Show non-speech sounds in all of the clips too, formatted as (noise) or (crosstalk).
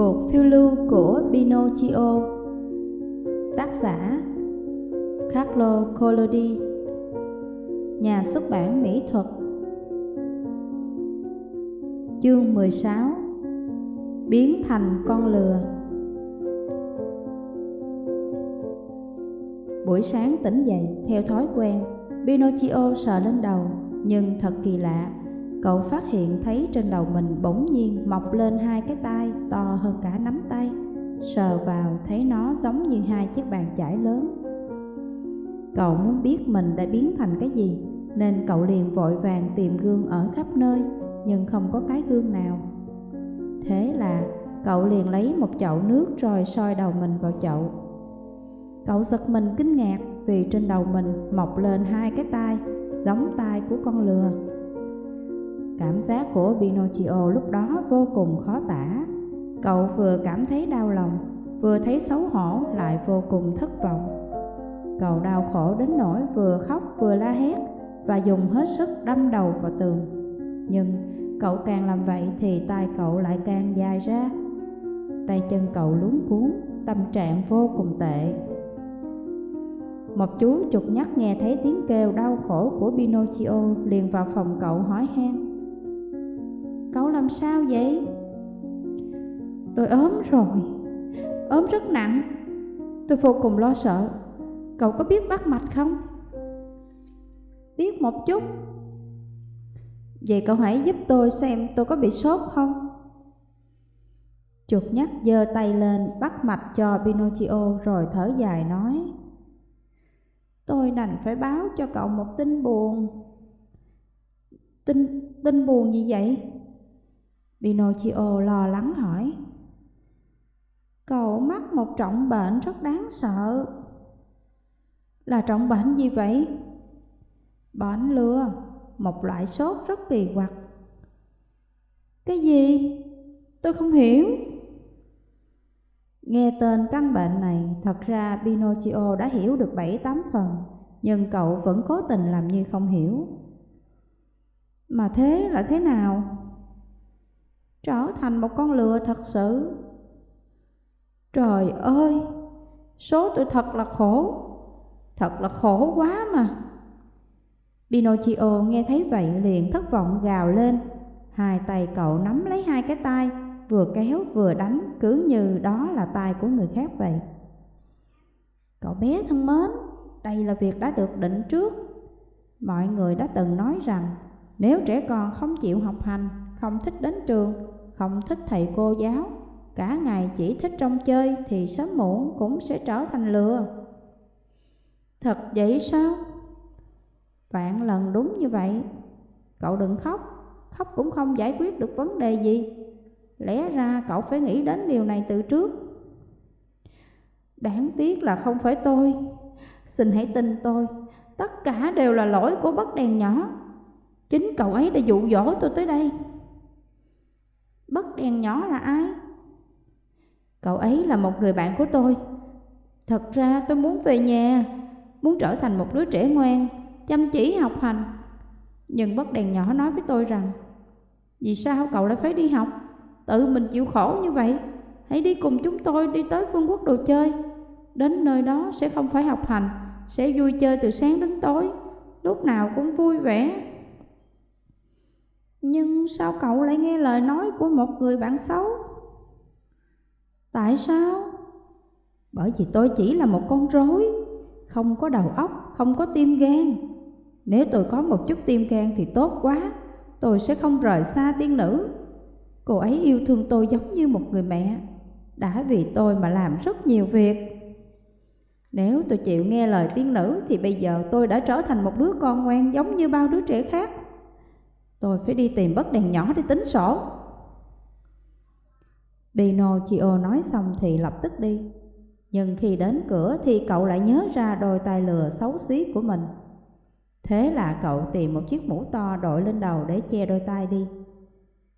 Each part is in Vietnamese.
Cột phiêu lưu của Pinocchio. Tác giả, Carlo Collodi. Nhà xuất bản mỹ thuật. Chương 16 Biến thành con lừa. Buổi sáng tỉnh dậy theo thói quen, Pinocchio sờ lên đầu, Nhưng thật kỳ lạ. Cậu phát hiện thấy trên đầu mình bỗng nhiên mọc lên hai cái tay to hơn cả nắm tay. Sờ vào thấy nó giống như hai chiếc bàn chải lớn. Cậu muốn biết mình đã biến thành cái gì, Nên cậu liền vội vàng tìm gương ở khắp nơi, Nhưng không có cái gương nào. Thế là cậu liền lấy một chậu nước rồi soi đầu mình vào chậu. Cậu giật mình kinh ngạc vì trên đầu mình mọc lên hai cái tai, Giống tai của con lừa. Cảm giác của Pinocchio lúc đó vô cùng khó tả. Cậu vừa cảm thấy đau lòng, vừa thấy xấu hổ lại vô cùng thất vọng. Cậu đau khổ đến nỗi vừa khóc vừa la hét và dùng hết sức đâm đầu vào tường. Nhưng cậu càng làm vậy thì tay cậu lại càng dài ra. Tay chân cậu luống cuốn, tâm trạng vô cùng tệ. Một chú chuột nhắt nghe thấy tiếng kêu đau khổ của Pinocchio liền vào phòng cậu hỏi han. Cậu làm sao vậy? Tôi ốm rồi Ốm rất nặng Tôi vô cùng lo sợ Cậu có biết bắt mạch không? Biết một chút Vậy cậu hãy giúp tôi xem tôi có bị sốt không? Chuột nhắt giơ tay lên bắt mạch cho Pinocchio rồi thở dài nói Tôi đành phải báo cho cậu một tin buồn Tin, tin buồn gì vậy? Pinocchio lo lắng hỏi Cậu mắc một trọng bệnh rất đáng sợ Là trọng bệnh gì vậy? Bệnh lừa, một loại sốt rất kỳ quặc Cái gì? Tôi không hiểu Nghe tên căn bệnh này, thật ra Pinocchio đã hiểu được bảy tám phần Nhưng cậu vẫn cố tình làm như không hiểu Mà thế là thế nào? Trở thành một con lừa thật sự. Trời ơi, số tôi thật là khổ, thật là khổ quá mà. Pinocchio nghe thấy vậy liền thất vọng gào lên, hai tay cậu nắm lấy hai cái tay, vừa kéo vừa đánh cứ như đó là tay của người khác vậy. Cậu bé thân mến, đây là việc đã được định trước. Mọi người đã từng nói rằng nếu trẻ con không chịu học hành, không thích đến trường không thích thầy cô giáo, cả ngày chỉ thích trong chơi thì sớm muộn cũng sẽ trở thành lừa. Thật vậy sao? Vạn lần đúng như vậy. Cậu đừng khóc, khóc cũng không giải quyết được vấn đề gì. Lẽ ra cậu phải nghĩ đến điều này từ trước. Đáng tiếc là không phải tôi. Xin hãy tin tôi, tất cả đều là lỗi của bất đèn nhỏ. Chính cậu ấy đã dụ dỗ tôi tới đây. Bất đèn nhỏ là ai? Cậu ấy là một người bạn của tôi. Thật ra tôi muốn về nhà, muốn trở thành một đứa trẻ ngoan, chăm chỉ học hành. Nhưng bất đèn nhỏ nói với tôi rằng, vì sao cậu lại phải đi học? Tự mình chịu khổ như vậy. Hãy đi cùng chúng tôi đi tới vương quốc đồ chơi. Đến nơi đó sẽ không phải học hành, sẽ vui chơi từ sáng đến tối, lúc nào cũng vui vẻ, nhưng sao cậu lại nghe lời nói của một người bạn xấu? Tại sao? Bởi vì tôi chỉ là một con rối, không có đầu óc, không có tim gan. Nếu tôi có một chút tim gan thì tốt quá, tôi sẽ không rời xa tiên nữ. Cô ấy yêu thương tôi giống như một người mẹ, đã vì tôi mà làm rất nhiều việc. Nếu tôi chịu nghe lời tiên nữ thì bây giờ tôi đã trở thành một đứa con ngoan giống như bao đứa trẻ khác. Tôi phải đi tìm bất đèn nhỏ để tính sổ. Pinocchio nói xong thì lập tức đi. Nhưng khi đến cửa thì cậu lại nhớ ra đôi tay lừa xấu xí của mình. Thế là cậu tìm một chiếc mũ to đội lên đầu để che đôi tay đi.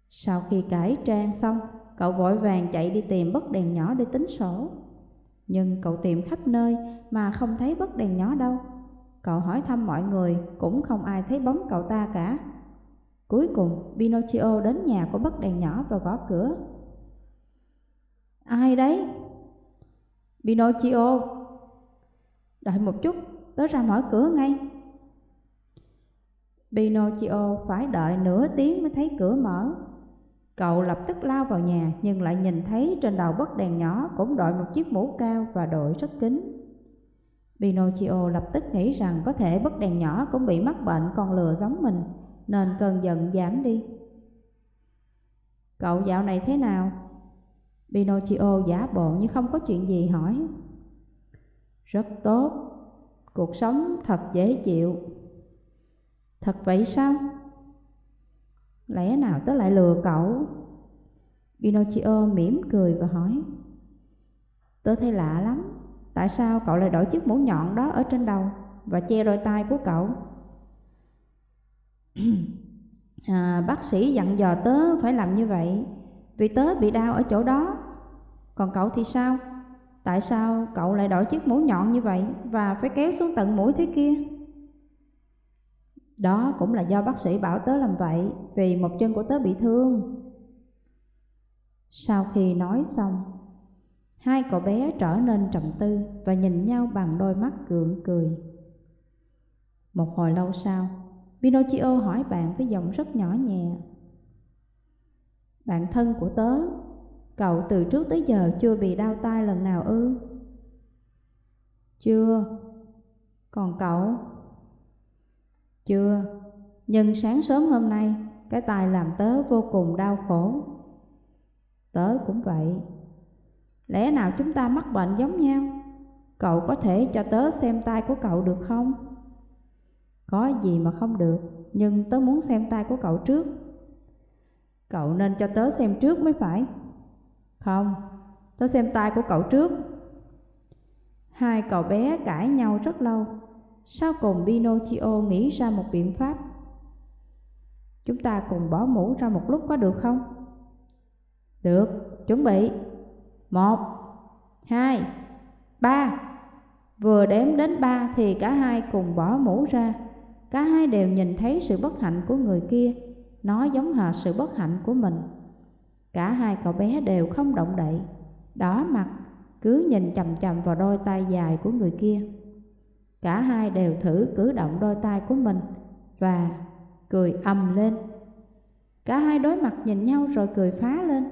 Sau khi cải trang xong, cậu vội vàng chạy đi tìm bất đèn nhỏ để tính sổ. Nhưng cậu tìm khắp nơi mà không thấy bất đèn nhỏ đâu. Cậu hỏi thăm mọi người cũng không ai thấy bóng cậu ta cả. Cuối cùng, Pinocchio đến nhà của bất đèn nhỏ và gõ cửa. Ai đấy? Pinocchio. Đợi một chút, tớ ra mở cửa ngay. Pinocchio phải đợi nửa tiếng mới thấy cửa mở. Cậu lập tức lao vào nhà nhưng lại nhìn thấy trên đầu bất đèn nhỏ cũng đội một chiếc mũ cao và đội rất kín. Pinocchio lập tức nghĩ rằng có thể bất đèn nhỏ cũng bị mắc bệnh con lừa giống mình nên cơn giận giảm đi. Cậu dạo này thế nào? Pinocchio giả bộ như không có chuyện gì hỏi. Rất tốt, cuộc sống thật dễ chịu. Thật vậy sao? Lẽ nào tớ lại lừa cậu? Pinocchio mỉm cười và hỏi. Tớ thấy lạ lắm, tại sao cậu lại đổi chiếc mũ nhọn đó ở trên đầu và che đôi tay của cậu? (clears throat) à, bác sĩ dặn dò tớ phải làm như vậy vì tớ bị đau ở chỗ đó. Còn cậu thì sao? Tại sao cậu lại đổi chiếc mũ nhọn như vậy và phải kéo xuống tận mũi thế kia? Đó cũng là do bác sĩ bảo tớ làm vậy vì một chân của tớ bị thương. Sau khi nói xong, hai cậu bé trở nên trầm tư và nhìn nhau bằng đôi mắt gượng cười. Một hồi lâu sau, Pinocchio hỏi bạn với giọng rất nhỏ nhẹ. Bạn thân của tớ, cậu từ trước tới giờ chưa bị đau tai lần nào ư? Chưa. Còn cậu? Chưa, nhưng sáng sớm hôm nay, cái tai làm tớ vô cùng đau khổ. Tớ cũng vậy. Lẽ nào chúng ta mắc bệnh giống nhau? Cậu có thể cho tớ xem tai của cậu được không? Có gì mà không được, nhưng tớ muốn xem tay của cậu trước. Cậu nên cho tớ xem trước mới phải. Không, tớ xem tay của cậu trước. Hai cậu bé cãi nhau rất lâu, sau cùng Pinocchio nghĩ ra một biện pháp. Chúng ta cùng bỏ mũ ra một lúc có được không? Được, chuẩn bị. Một, hai, ba. Vừa đếm đến ba thì cả hai cùng bỏ mũ ra. Cả hai đều nhìn thấy sự bất hạnh của người kia, nó giống hệt sự bất hạnh của mình. Cả hai cậu bé đều không động đậy, đỏ mặt, cứ nhìn chầm chầm vào đôi tay dài của người kia. Cả hai đều thử cử động đôi tay của mình và cười ầm lên. Cả hai đối mặt nhìn nhau rồi cười phá lên.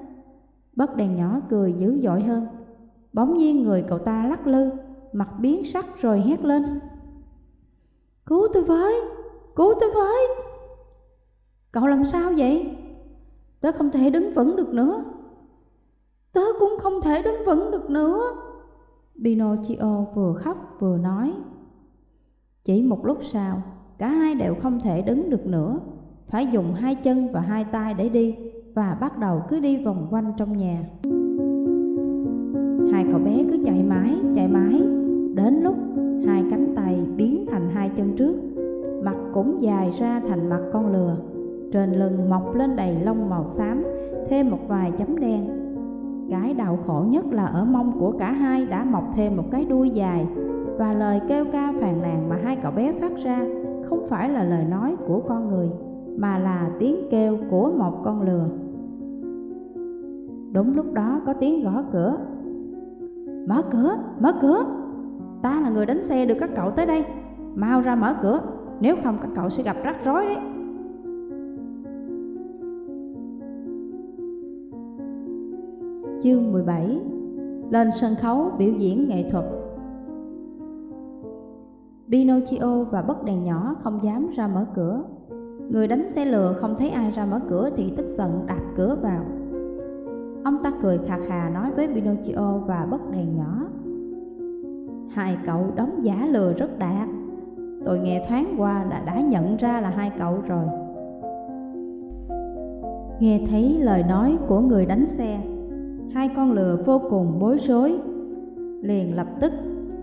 Bất đèn nhỏ cười dữ dội hơn. Bỗng nhiên người cậu ta lắc lư, mặt biến sắc rồi hét lên. Cứu tôi với, cứu tôi với. Cậu làm sao vậy? Tớ không thể đứng vững được nữa. Tớ cũng không thể đứng vững được nữa. Pinocchio vừa khóc vừa nói. Chỉ một lúc sau, cả hai đều không thể đứng được nữa, phải dùng hai chân và hai tay để đi và bắt đầu cứ đi vòng quanh trong nhà. Hai cậu bé cứ chạy mãi, chạy mãi, dài ra thành mặt con lừa, trên lưng mọc lên đầy lông màu xám, thêm một vài chấm đen. Cái đau khổ nhất là ở mông của cả hai đã mọc thêm một cái đuôi dài và lời kêu ca phàn nàn mà hai cậu bé phát ra không phải là lời nói của con người mà là tiếng kêu của một con lừa. Đúng lúc đó có tiếng gõ cửa. Mở cửa, mở cửa. Ta là người đánh xe được các cậu tới đây. Mau ra mở cửa, nếu không, các cậu sẽ gặp rắc rối đấy. Chương 17 Lên sân khấu biểu diễn nghệ thuật Pinocchio và bất đèn nhỏ không dám ra mở cửa. Người đánh xe lừa không thấy ai ra mở cửa thì tức giận đạp cửa vào. Ông ta cười khà khà nói với Pinocchio và bất đèn nhỏ. Hai cậu đóng giả lừa rất đạt. Tôi nghe thoáng qua là đã nhận ra là hai cậu rồi. Nghe thấy lời nói của người đánh xe, hai con lừa vô cùng bối rối, liền lập tức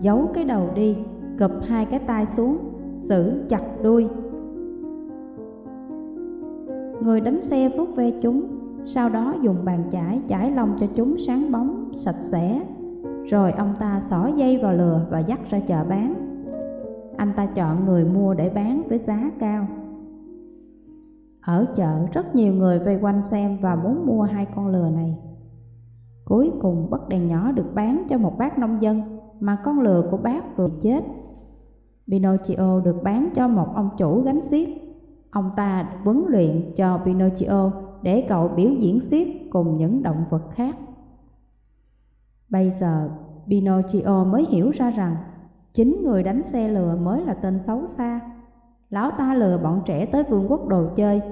giấu cái đầu đi gập hai cái tay xuống, giữ chặt đuôi. Người đánh xe vuốt ve chúng, sau đó dùng bàn chải chải lông cho chúng sáng bóng, sạch sẽ. Rồi ông ta xỏ dây vào lừa và dắt ra chợ bán. Anh ta chọn người mua để bán với giá cao. Ở chợ rất nhiều người vây quanh xem và muốn mua hai con lừa này. Cuối cùng bất đèn nhỏ được bán cho một bác nông dân mà con lừa của bác vừa chết. Pinocchio được bán cho một ông chủ gánh xiếc. Ông ta huấn luyện cho Pinocchio để cậu biểu diễn xiếc cùng những động vật khác. Bây giờ, Pinocchio mới hiểu ra rằng chính người đánh xe lừa mới là tên xấu xa. Lão ta lừa bọn trẻ tới vương quốc đồ chơi,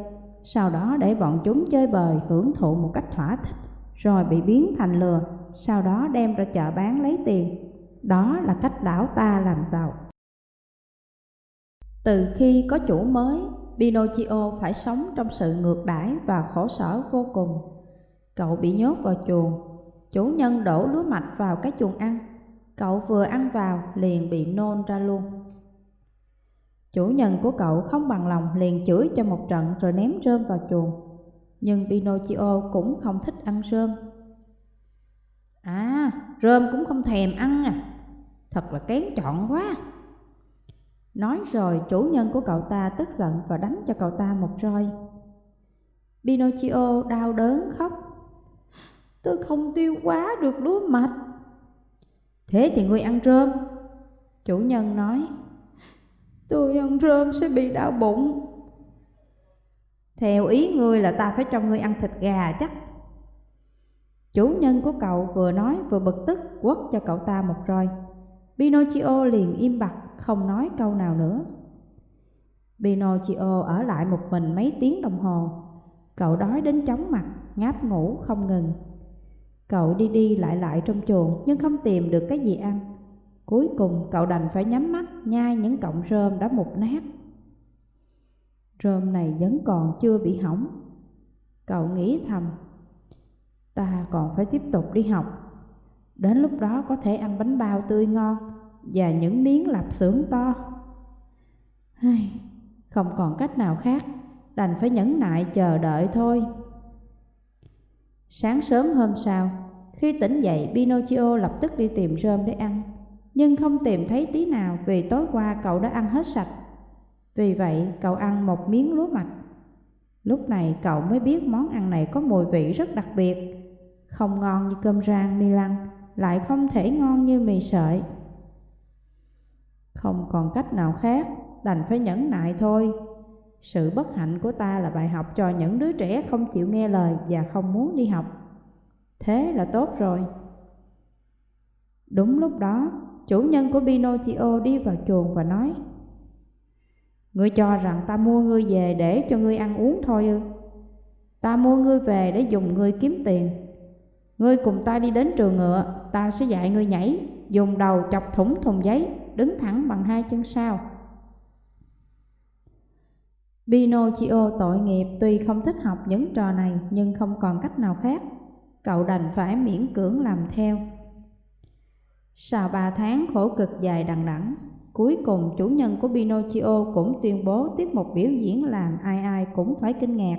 sau đó để bọn chúng chơi bời hưởng thụ một cách thỏa thích, rồi bị biến thành lừa, sau đó đem ra chợ bán lấy tiền. Đó là cách lão ta làm giàu. Từ khi có chủ mới, Pinocchio phải sống trong sự ngược đãi và khổ sở vô cùng. Cậu bị nhốt vào chuồng, chủ nhân đổ lúa mạch vào cái chuồng ăn. Cậu vừa ăn vào liền bị nôn ra luôn. Chủ nhân của cậu không bằng lòng liền chửi cho một trận rồi ném rơm vào chuồng. Nhưng Pinocchio cũng không thích ăn rơm. À, rơm cũng không thèm ăn à, thật là kén chọn quá. Nói rồi chủ nhân của cậu ta tức giận và đánh cho cậu ta một roi. Pinocchio đau đớn khóc. Tôi không tiêu quá được lúa mạch. Thế thì ngươi ăn rơm. Chủ nhân nói. Tôi ăn rơm sẽ bị đau bụng. Theo ý ngươi là ta phải cho ngươi ăn thịt gà chắc. Chủ nhân của cậu vừa nói vừa bực tức quất cho cậu ta một roi. Pinocchio liền im bặt không nói câu nào nữa. Pinocchio ở lại một mình mấy tiếng đồng hồ. Cậu đói đến chóng mặt, ngáp ngủ không ngừng. Cậu đi đi lại lại trong chuồng nhưng không tìm được cái gì ăn. Cuối cùng cậu đành phải nhắm mắt nhai những cọng rơm đã mục nát. Rơm này vẫn còn chưa bị hỏng. Cậu nghĩ thầm, ta còn phải tiếp tục đi học. Đến lúc đó có thể ăn bánh bao tươi ngon và những miếng lạp xưởng to. Không còn cách nào khác, đành phải nhẫn nại chờ đợi thôi. Sáng sớm hôm sau, khi tỉnh dậy Pinocchio lập tức đi tìm rơm để ăn, nhưng không tìm thấy tí nào vì tối qua cậu đã ăn hết sạch. Vì vậy cậu ăn một miếng lúa mạch. Lúc này cậu mới biết món ăn này có mùi vị rất đặc biệt, không ngon như cơm rang mi lăng, lại không thể ngon như mì sợi. Không còn cách nào khác, đành phải nhẫn nại thôi. Sự bất hạnh của ta là bài học cho những đứa trẻ không chịu nghe lời và không muốn đi học. Thế là tốt rồi. Đúng lúc đó, chủ nhân của Pinocchio đi vào chuồng và nói Ngươi cho rằng ta mua ngươi về để cho ngươi ăn uống thôi ư? Ta mua ngươi về để dùng ngươi kiếm tiền. Ngươi cùng ta đi đến trường ngựa, ta sẽ dạy ngươi nhảy, dùng đầu chọc thủng thùng giấy, đứng thẳng bằng hai chân sau. Pinocchio tội nghiệp tuy không thích học những trò này nhưng không còn cách nào khác. Cậu đành phải miễn cưỡng làm theo. Sau ba tháng khổ cực dài đằng đẵng, cuối cùng chủ nhân của Pinocchio cũng tuyên bố tiết mục biểu diễn làm ai ai cũng phải kinh ngạc.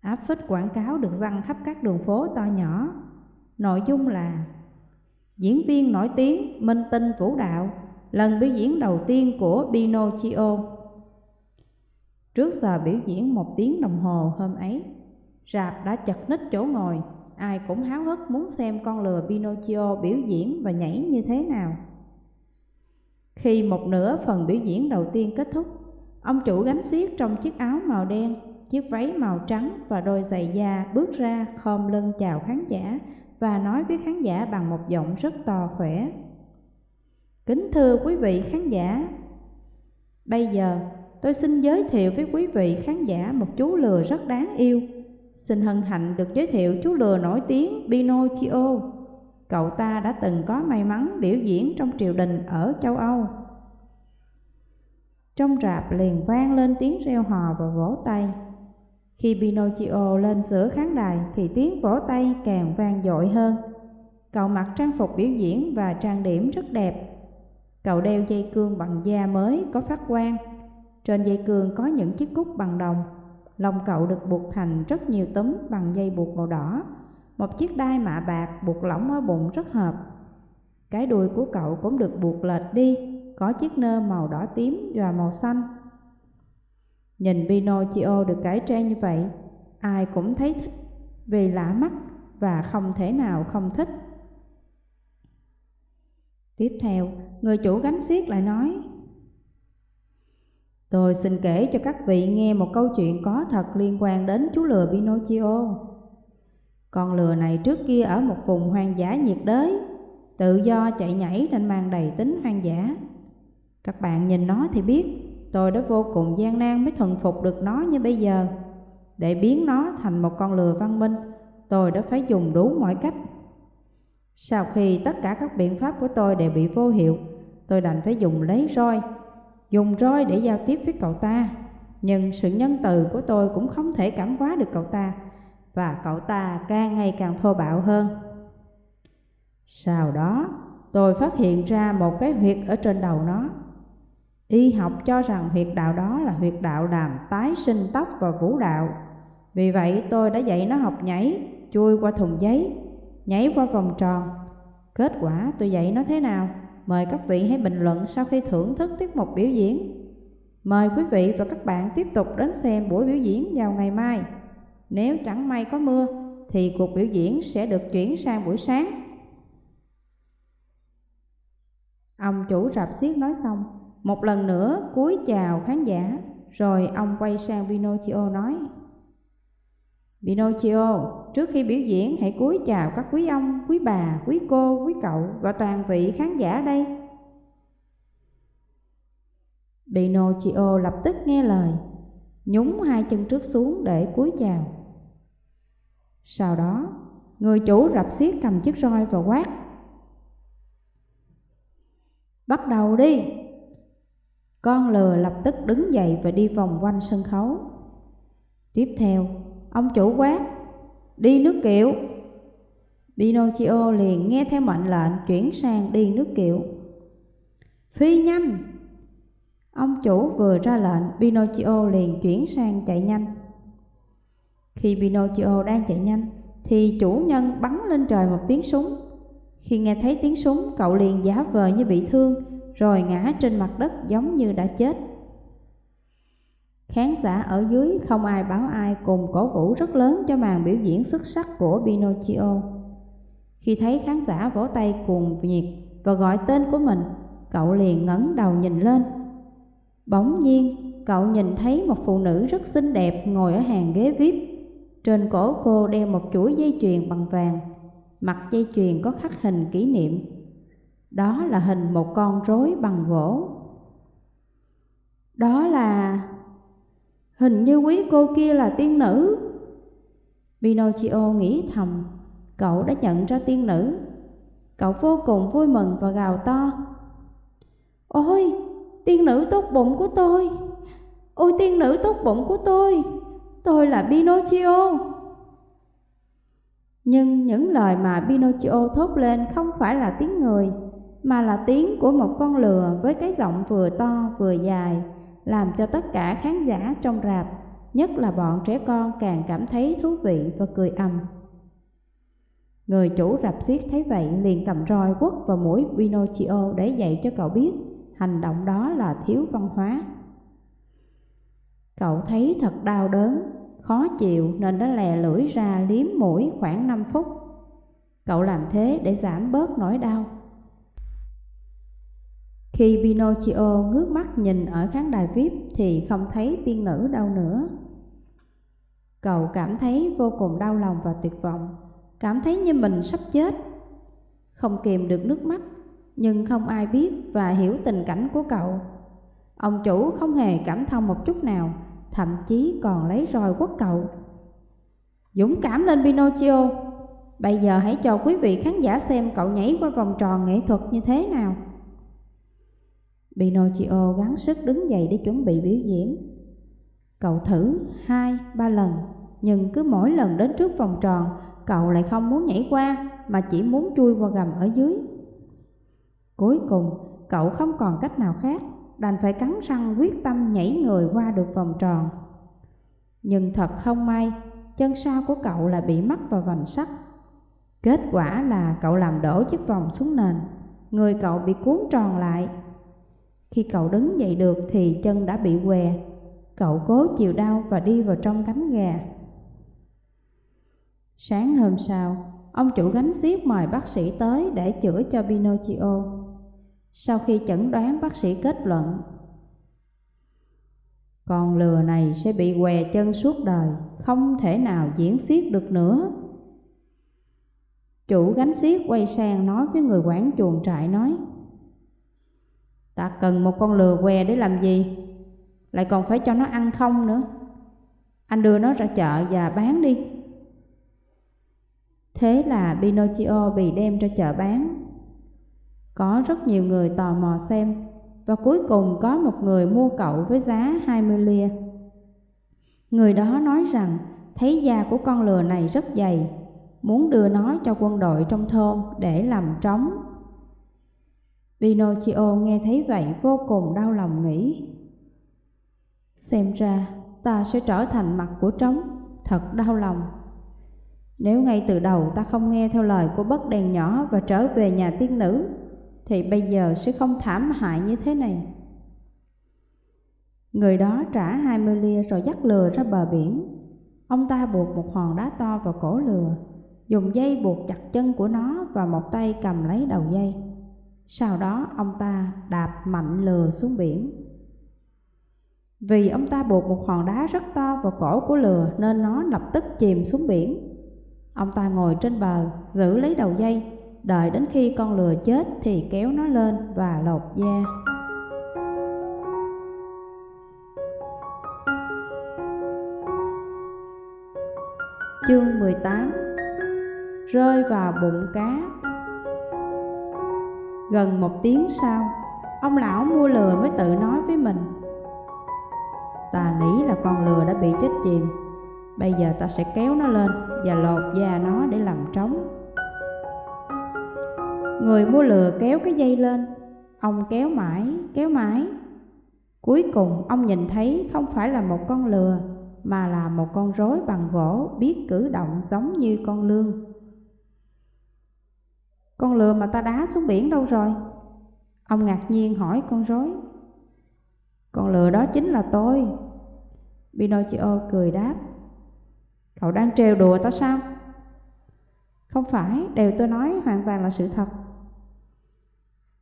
Áp phích quảng cáo được răng khắp các đường phố to nhỏ. Nội dung là Diễn viên nổi tiếng Minh Tinh Vũ Đạo lần biểu diễn đầu tiên của Pinocchio. Trước giờ biểu diễn một tiếng đồng hồ hôm ấy, rạp đã chật ních chỗ ngồi, ai cũng háo hức muốn xem con lừa Pinocchio biểu diễn và nhảy như thế nào. Khi một nửa phần biểu diễn đầu tiên kết thúc, ông chủ gánh xiếc trong chiếc áo màu đen, chiếc váy màu trắng và đôi giày da bước ra khom lưng chào khán giả và nói với khán giả bằng một giọng rất to khỏe. Kính thưa quý vị khán giả, bây giờ tôi xin giới thiệu với quý vị khán giả một chú lừa rất đáng yêu. Xin hân hạnh được giới thiệu chú lừa nổi tiếng Pinocchio. Cậu ta đã từng có may mắn biểu diễn trong triều đình ở châu Âu. Trong rạp liền vang lên tiếng reo hò và vỗ tay. Khi Pinocchio lên giữa khán đài thì tiếng vỗ tay càng vang dội hơn. Cậu mặc trang phục biểu diễn và trang điểm rất đẹp. Cậu đeo dây cương bằng da mới có phát quang. Trên dây cương có những chiếc cúc bằng đồng. lồng cậu được buộc thành rất nhiều túm bằng dây buộc màu đỏ. Một chiếc đai mạ bạc buộc lỏng ở bụng rất hợp. Cái đuôi của cậu cũng được buộc lệch đi, có chiếc nơ màu đỏ tím và màu xanh Nhìn Pinocchio được cải trang như vậy, ai cũng thấy thích vì lạ mắt và không thể nào không thích. Tiếp theo, người chủ gánh xiếc lại nói Tôi xin kể cho các vị nghe một câu chuyện có thật liên quan đến chú lừa Pinocchio. Con lừa này trước kia ở một vùng hoang dã nhiệt đới, tự do chạy nhảy nên mang đầy tính hoang dã. Các bạn nhìn nó thì biết, tôi đã vô cùng gian nan mới thuần phục được nó như bây giờ. Để biến nó thành một con lừa văn minh, tôi đã phải dùng đủ mọi cách. Sau khi tất cả các biện pháp của tôi đều bị vô hiệu, tôi đành phải dùng lấy roi, dùng roi để giao tiếp với cậu ta. Nhưng sự nhân từ của tôi cũng không thể cảm hóa được cậu ta, và cậu ta càng ngày càng thô bạo hơn. Sau đó, tôi phát hiện ra một cái huyệt ở trên đầu nó. Y học cho rằng huyệt đạo đó là huyệt đạo làm tái sinh tóc và vũ đạo. Vì vậy tôi đã dạy nó học nhảy, chui qua thùng giấy, nhảy qua vòng tròn. Kết quả tôi dạy nó thế nào? Mời các vị hãy bình luận sau khi thưởng thức tiết mục biểu diễn. Mời quý vị và các bạn tiếp tục đến xem buổi biểu diễn vào ngày mai. Nếu chẳng may có mưa thì cuộc biểu diễn sẽ được chuyển sang buổi sáng. Ông chủ rạp xiếc nói xong, một lần nữa cúi chào khán giả, rồi ông quay sang Pinocchio nói Pinocchio, trước khi biểu diễn hãy cúi chào các quý ông, quý bà, quý cô, quý cậu và toàn vị khán giả đây. Pinocchio lập tức nghe lời, nhúng hai chân trước xuống để cúi chào. Sau đó, người chủ rập xiết cầm chiếc roi và quát. Bắt đầu đi! Con lừa lập tức đứng dậy và đi vòng quanh sân khấu. Tiếp theo, ông chủ quát, đi nước kiệu. Pinocchio liền nghe theo mệnh lệnh chuyển sang đi nước kiệu. Phi nhanh! Ông chủ vừa ra lệnh, Pinocchio liền chuyển sang chạy nhanh. Khi Pinocchio đang chạy nhanh, thì chủ nhân bắn lên trời một tiếng súng. Khi nghe thấy tiếng súng, cậu liền giả vờ như bị thương, rồi ngã trên mặt đất giống như đã chết. Khán giả ở dưới không ai báo ai cùng cổ vũ rất lớn cho màn biểu diễn xuất sắc của Pinocchio. Khi thấy khán giả vỗ tay cùng nhiệt và gọi tên của mình, cậu liền ngẩng đầu nhìn lên. Bỗng nhiên, cậu nhìn thấy một phụ nữ rất xinh đẹp ngồi ở hàng ghế VIP trên cổ cô đeo một chuỗi dây chuyền bằng vàng, mặt dây chuyền có khắc hình kỷ niệm. Đó là hình một con rối bằng gỗ. Đó là... Hình như quý cô kia là tiên nữ. Pinocchio nghĩ thầm, cậu đã nhận ra tiên nữ. Cậu vô cùng vui mừng và gào to. Ôi, tiên nữ tốt bụng của tôi! Ôi tiên nữ tốt bụng của tôi! tôi là Pinocchio. Nhưng những lời mà Pinocchio thốt lên không phải là tiếng người, mà là tiếng của một con lừa với cái giọng vừa to vừa dài, làm cho tất cả khán giả trong rạp, nhất là bọn trẻ con càng cảm thấy thú vị và cười ầm. Người chủ rạp xiếc thấy vậy liền cầm roi quất vào mũi Pinocchio để dạy cho cậu biết hành động đó là thiếu văn hóa. Cậu thấy thật đau đớn, khó chịu nên đã lè lưỡi ra liếm mũi khoảng 5 phút. Cậu làm thế để giảm bớt nỗi đau. Khi Pinocchio ngước mắt nhìn ở khán đài VIP thì không thấy tiên nữ đâu nữa. Cậu cảm thấy vô cùng đau lòng và tuyệt vọng, cảm thấy như mình sắp chết. Không kìm được nước mắt, nhưng không ai biết và hiểu tình cảnh của cậu. Ông chủ không hề cảm thông một chút nào, thậm chí còn lấy roi quất cậu. Dũng cảm lên Pinocchio, bây giờ hãy cho quý vị khán giả xem cậu nhảy qua vòng tròn nghệ thuật như thế nào. Pinocchio gắng sức đứng dậy để chuẩn bị biểu diễn. Cậu thử hai, ba lần, nhưng cứ mỗi lần đến trước vòng tròn, cậu lại không muốn nhảy qua mà chỉ muốn chui qua gầm ở dưới. Cuối cùng, cậu không còn cách nào khác đành phải cắn răng quyết tâm nhảy người qua được vòng tròn. Nhưng thật không may, chân sau của cậu lại bị mắc vào vành sắt. Kết quả là cậu làm đổ chiếc vòng xuống nền, người cậu bị cuốn tròn lại. Khi cậu đứng dậy được thì chân đã bị què, cậu cố chịu đau và đi vào trong cánh gà. Sáng hôm sau, ông chủ gánh xiếc mời bác sĩ tới để chữa cho Pinocchio. Sau khi chẩn đoán bác sĩ kết luận Con lừa này sẽ bị què chân suốt đời, không thể nào diễn xiếc được nữa. Chủ gánh xiếc quay sang nói với người quản chuồng trại nói Ta cần một con lừa què để làm gì? Lại còn phải cho nó ăn không nữa. Anh đưa nó ra chợ và bán đi. Thế là Pinocchio bị đem ra chợ bán. Có rất nhiều người tò mò xem Và cuối cùng có một người mua cậu với giá 20 lia. Người đó nói rằng thấy da của con lừa này rất dày, Muốn đưa nó cho quân đội trong thôn để làm trống. Pinocchio nghe thấy vậy vô cùng đau lòng nghĩ Xem ra ta sẽ trở thành mặt của trống, thật đau lòng. Nếu ngay từ đầu ta không nghe theo lời của bất đèn nhỏ và trở về nhà tiên nữ Thì bây giờ sẽ không thảm hại như thế này. Người đó trả hai mươi lia rồi dắt lừa ra bờ biển. Ông ta buộc một hòn đá to vào cổ lừa Dùng dây buộc chặt chân của nó và một tay cầm lấy đầu dây sau đó ông ta đạp mạnh lừa xuống biển. Vì ông ta buộc một hòn đá rất to vào cổ của lừa nên nó lập tức chìm xuống biển. Ông ta ngồi trên bờ, giữ lấy đầu dây, đợi đến khi con lừa chết thì kéo nó lên và lột da. Chương 18 Rơi vào bụng cá Gần một tiếng sau, ông lão mua lừa mới tự nói với mình. Ta nghĩ là con lừa đã bị chết chìm. Bây giờ ta sẽ kéo nó lên và lột da nó để làm trống. Người mua lừa kéo cái dây lên. Ông kéo mãi, kéo mãi. Cuối cùng ông nhìn thấy không phải là một con lừa Mà là một con rối bằng gỗ biết cử động giống như con lương con lừa mà ta đá xuống biển đâu rồi? Ông ngạc nhiên hỏi con rối. Con lừa đó chính là tôi. Pinocchio cười đáp. Cậu đang trêu đùa tao sao? Không phải, đều tôi nói hoàn toàn là sự thật.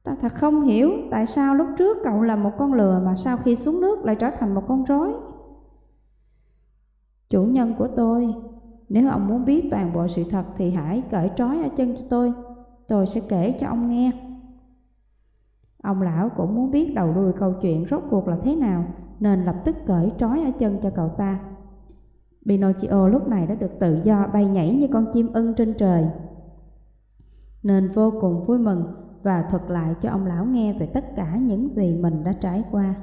Ta thật không hiểu tại sao lúc trước cậu là một con lừa mà sau khi xuống nước lại trở thành một con rối. Chủ nhân của tôi, nếu ông muốn biết toàn bộ sự thật thì hãy cởi trói ở chân cho tôi tôi sẽ kể cho ông nghe. Ông lão cũng muốn biết đầu đuôi câu chuyện rốt cuộc là thế nào, nên lập tức cởi trói ở chân cho cậu ta. Pinocchio lúc này đã được tự do bay nhảy như con chim ưng trên trời, nên vô cùng vui mừng và thuật lại cho ông lão nghe về tất cả những gì mình đã trải qua.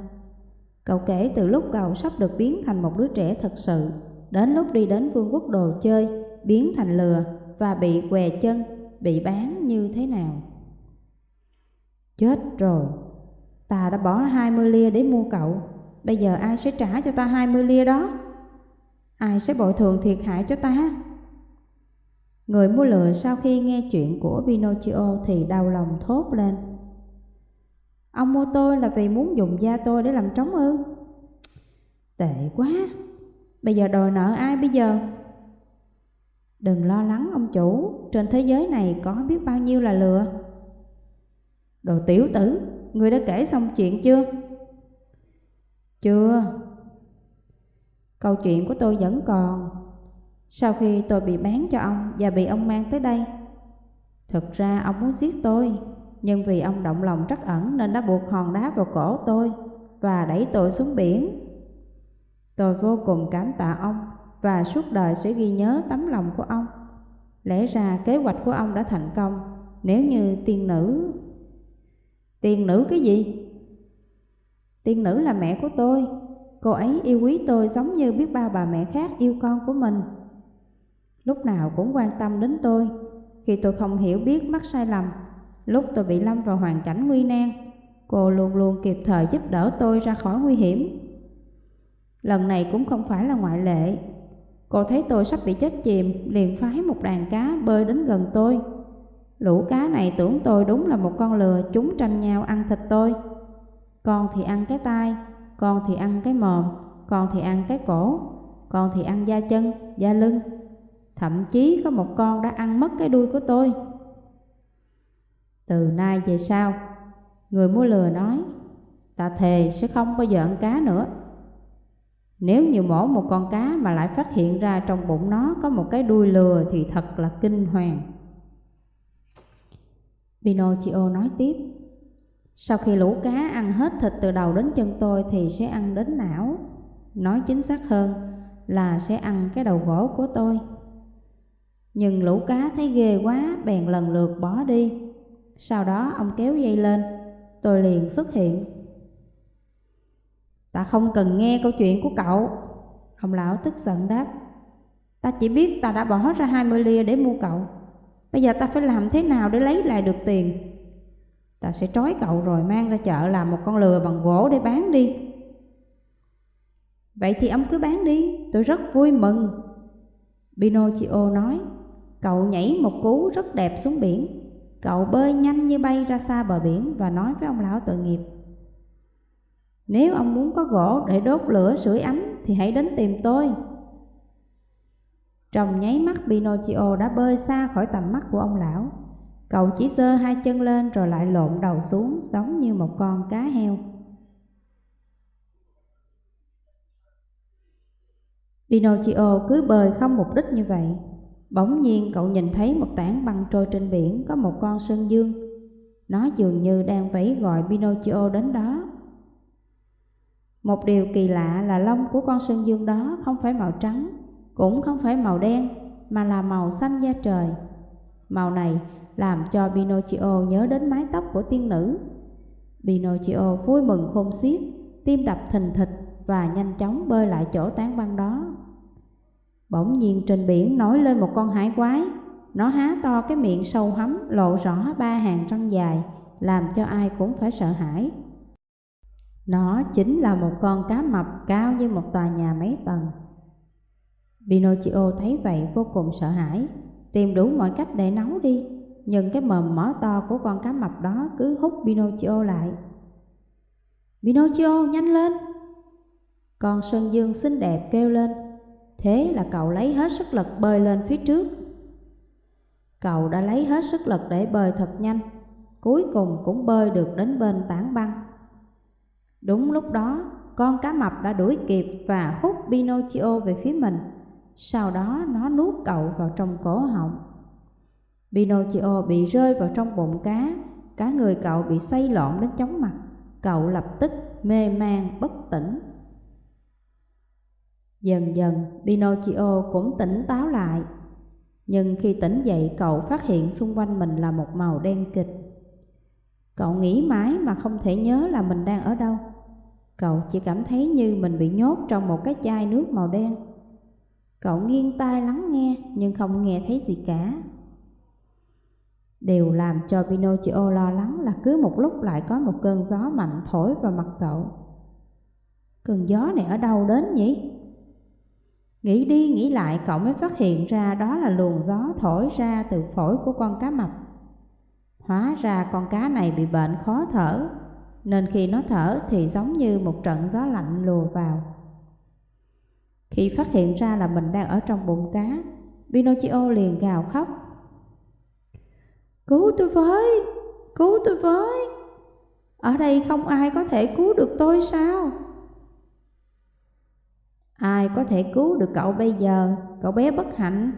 Cậu kể từ lúc cậu sắp được biến thành một đứa trẻ thật sự, đến lúc đi đến vương quốc đồ chơi, biến thành lừa và bị què chân bị bán như thế nào. Chết rồi, ta đã bỏ 20 lia để mua cậu, bây giờ ai sẽ trả cho ta 20 lia đó? Ai sẽ bồi thường thiệt hại cho ta? Người mua lừa sau khi nghe chuyện của Pinocchio thì đau lòng thốt lên. Ông mua tôi là vì muốn dùng da tôi để làm trống ư? Tệ quá, bây giờ đòi nợ ai bây giờ? Đừng lo lắng ông chủ, trên thế giới này có biết bao nhiêu là lừa. Đồ tiểu tử, người đã kể xong chuyện chưa? Chưa. Câu chuyện của tôi vẫn còn. Sau khi tôi bị bán cho ông và bị ông mang tới đây, thực ra ông muốn giết tôi, nhưng vì ông động lòng trắc ẩn nên đã buộc hòn đá vào cổ tôi và đẩy tôi xuống biển. Tôi vô cùng cảm tạ ông và suốt đời sẽ ghi nhớ tấm lòng của ông. Lẽ ra kế hoạch của ông đã thành công nếu như tiên nữ... Tiên nữ cái gì? Tiên nữ là mẹ của tôi. Cô ấy yêu quý tôi giống như biết bao bà mẹ khác yêu con của mình. Lúc nào cũng quan tâm đến tôi. Khi tôi không hiểu biết mắc sai lầm, lúc tôi bị lâm vào hoàn cảnh nguy nan, cô luôn luôn kịp thời giúp đỡ tôi ra khỏi nguy hiểm. Lần này cũng không phải là ngoại lệ, Cô thấy tôi sắp bị chết chìm, liền phái một đàn cá bơi đến gần tôi. Lũ cá này tưởng tôi đúng là một con lừa, chúng tranh nhau ăn thịt tôi. Con thì ăn cái tai, con thì ăn cái mồm, con thì ăn cái cổ, con thì ăn da chân, da lưng. Thậm chí có một con đã ăn mất cái đuôi của tôi. Từ nay về sau, người mua lừa nói, ta thề sẽ không bao giờ ăn cá nữa. Nếu như mổ một con cá mà lại phát hiện ra trong bụng nó có một cái đuôi lừa thì thật là kinh hoàng. Pinocchio nói tiếp, sau khi lũ cá ăn hết thịt từ đầu đến chân tôi thì sẽ ăn đến não. Nói chính xác hơn là sẽ ăn cái đầu gỗ của tôi. Nhưng lũ cá thấy ghê quá bèn lần lượt bỏ đi. Sau đó ông kéo dây lên, tôi liền xuất hiện. Ta không cần nghe câu chuyện của cậu. Ông lão tức giận đáp. Ta chỉ biết ta đã bỏ ra 20 lia để mua cậu. Bây giờ ta phải làm thế nào để lấy lại được tiền? Ta sẽ trói cậu rồi mang ra chợ làm một con lừa bằng gỗ để bán đi. Vậy thì ông cứ bán đi, tôi rất vui mừng. Pinocchio nói, cậu nhảy một cú rất đẹp xuống biển. Cậu bơi nhanh như bay ra xa bờ biển và nói với ông lão tội nghiệp. Nếu ông muốn có gỗ để đốt lửa sưởi ấm thì hãy đến tìm tôi. Trong nháy mắt Pinocchio đã bơi xa khỏi tầm mắt của ông lão. Cậu chỉ giơ hai chân lên rồi lại lộn đầu xuống giống như một con cá heo. Pinocchio cứ bơi không mục đích như vậy. Bỗng nhiên cậu nhìn thấy một tảng băng trôi trên biển có một con sơn dương. Nó dường như đang vẫy gọi Pinocchio đến đó. Một điều kỳ lạ là lông của con sơn dương đó không phải màu trắng, cũng không phải màu đen, mà là màu xanh da trời. Màu này làm cho Pinocchio nhớ đến mái tóc của tiên nữ. Pinocchio vui mừng khôn xiết, tim đập thình thịch và nhanh chóng bơi lại chỗ tán băng đó. Bỗng nhiên trên biển nổi lên một con hải quái, nó há to cái miệng sâu hắm lộ rõ ba hàng răng dài, làm cho ai cũng phải sợ hãi. Nó chính là một con cá mập cao như một tòa nhà mấy tầng. Pinocchio thấy vậy vô cùng sợ hãi, tìm đủ mọi cách để nấu đi, nhưng cái mồm mỏ to của con cá mập đó cứ hút Pinocchio lại. Pinocchio, nhanh lên! Con Sơn Dương xinh đẹp kêu lên, thế là cậu lấy hết sức lực bơi lên phía trước. Cậu đã lấy hết sức lực để bơi thật nhanh, cuối cùng cũng bơi được đến bên tảng băng. Đúng lúc đó, con cá mập đã đuổi kịp và hút Pinocchio về phía mình. Sau đó nó nuốt cậu vào trong cổ họng. Pinocchio bị rơi vào trong bụng cá, cả người cậu bị xoay lộn đến chóng mặt. Cậu lập tức mê man bất tỉnh. Dần dần, Pinocchio cũng tỉnh táo lại. Nhưng khi tỉnh dậy, cậu phát hiện xung quanh mình là một màu đen kịch. Cậu nghĩ mãi mà không thể nhớ là mình đang ở đâu. Cậu chỉ cảm thấy như mình bị nhốt trong một cái chai nước màu đen. Cậu nghiêng tai lắng nghe nhưng không nghe thấy gì cả. Điều làm cho Pinocchio lo lắng là cứ một lúc lại có một cơn gió mạnh thổi vào mặt cậu. Cơn gió này ở đâu đến nhỉ? Nghĩ đi nghĩ lại cậu mới phát hiện ra đó là luồng gió thổi ra từ phổi của con cá mập. Hóa ra con cá này bị bệnh khó thở, nên khi nó thở thì giống như một trận gió lạnh lùa vào. Khi phát hiện ra là mình đang ở trong bụng cá, Pinocchio liền gào khóc. Cứu tôi với, cứu tôi với, ở đây không ai có thể cứu được tôi sao? Ai có thể cứu được cậu bây giờ, cậu bé bất hạnh?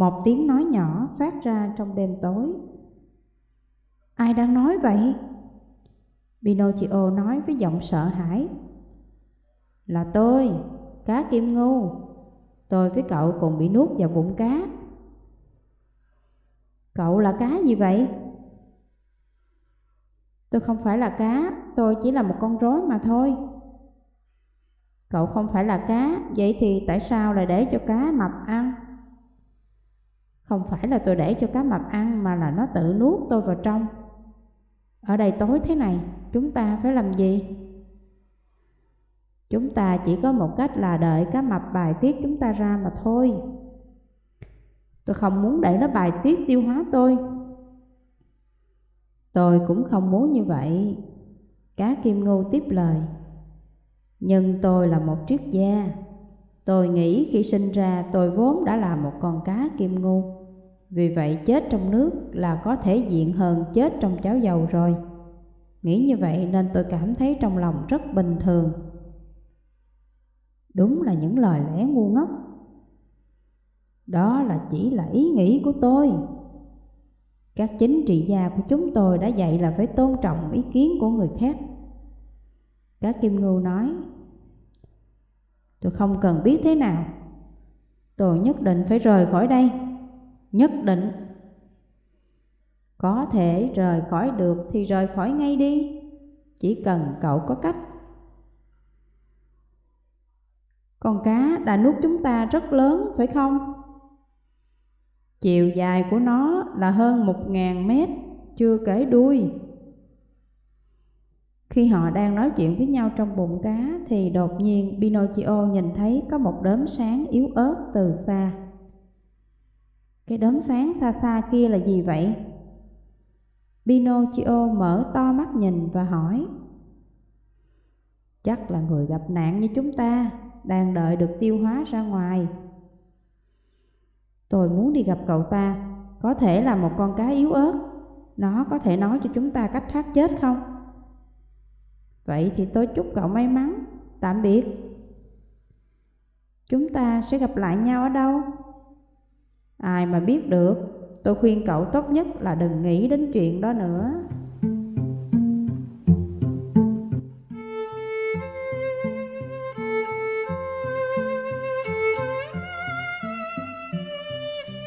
Một tiếng nói nhỏ phát ra trong đêm tối. Ai đang nói vậy? Pinocchio nói với giọng sợ hãi. Là tôi, cá kim ngưu. Tôi với cậu cùng bị nuốt vào bụng cá. Cậu là cá gì vậy? Tôi không phải là cá, tôi chỉ là một con rối mà thôi. Cậu không phải là cá, vậy thì tại sao lại để cho cá mập ăn? Không phải là tôi để cho cá mập ăn mà là nó tự nuốt tôi vào trong. Ở đây tối thế này, chúng ta phải làm gì? Chúng ta chỉ có một cách là đợi cá mập bài tiết chúng ta ra mà thôi. Tôi không muốn để nó bài tiết tiêu hóa tôi. Tôi cũng không muốn như vậy. Cá kim ngưu tiếp lời. Nhưng tôi là một triết gia. Tôi nghĩ khi sinh ra tôi vốn đã là một con cá kim ngu. Vì vậy chết trong nước là có thể diện hơn chết trong cháo dầu rồi. Nghĩ như vậy nên tôi cảm thấy trong lòng rất bình thường. Đúng là những lời lẽ ngu ngốc. Đó là chỉ là ý nghĩ của tôi. Các chính trị gia của chúng tôi đã dạy là phải tôn trọng ý kiến của người khác. Các kim ngưu nói, tôi không cần biết thế nào. Tôi nhất định phải rời khỏi đây. Nhất định. Có thể rời khỏi được thì rời khỏi ngay đi. Chỉ cần cậu có cách. Con cá đã nuốt chúng ta rất lớn phải không? Chiều dài của nó là hơn một ngàn mét, chưa kể đuôi. Khi họ đang nói chuyện với nhau trong bụng cá thì đột nhiên Pinocchio nhìn thấy có một đốm sáng yếu ớt từ xa. Cái đốm sáng xa xa kia là gì vậy? Pinocchio mở to mắt nhìn và hỏi. Chắc là người gặp nạn như chúng ta, đang đợi được tiêu hóa ra ngoài. Tôi muốn đi gặp cậu ta, có thể là một con cá yếu ớt. Nó có thể nói cho chúng ta cách thoát chết không? Vậy thì tôi chúc cậu may mắn, tạm biệt. Chúng ta sẽ gặp lại nhau ở đâu? Ai mà biết được, tôi khuyên cậu tốt nhất là đừng nghĩ đến chuyện đó nữa.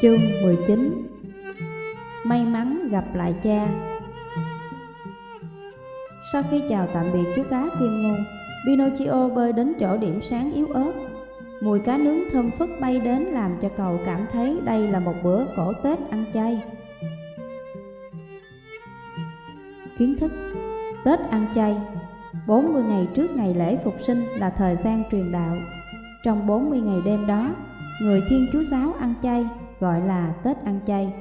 Chương 19 May mắn gặp lại cha. Sau khi chào tạm biệt chú cá Kim Ngôn Pinocchio bơi đến chỗ điểm sáng yếu ớt. Mùi cá nướng thơm phức bay đến làm cho cậu cảm thấy đây là một bữa cổ Tết ăn chay Kiến thức Tết ăn chay 40 ngày trước ngày lễ phục sinh là thời gian truyền đạo Trong 40 ngày đêm đó, người Thiên Chúa Giáo ăn chay gọi là Tết ăn chay.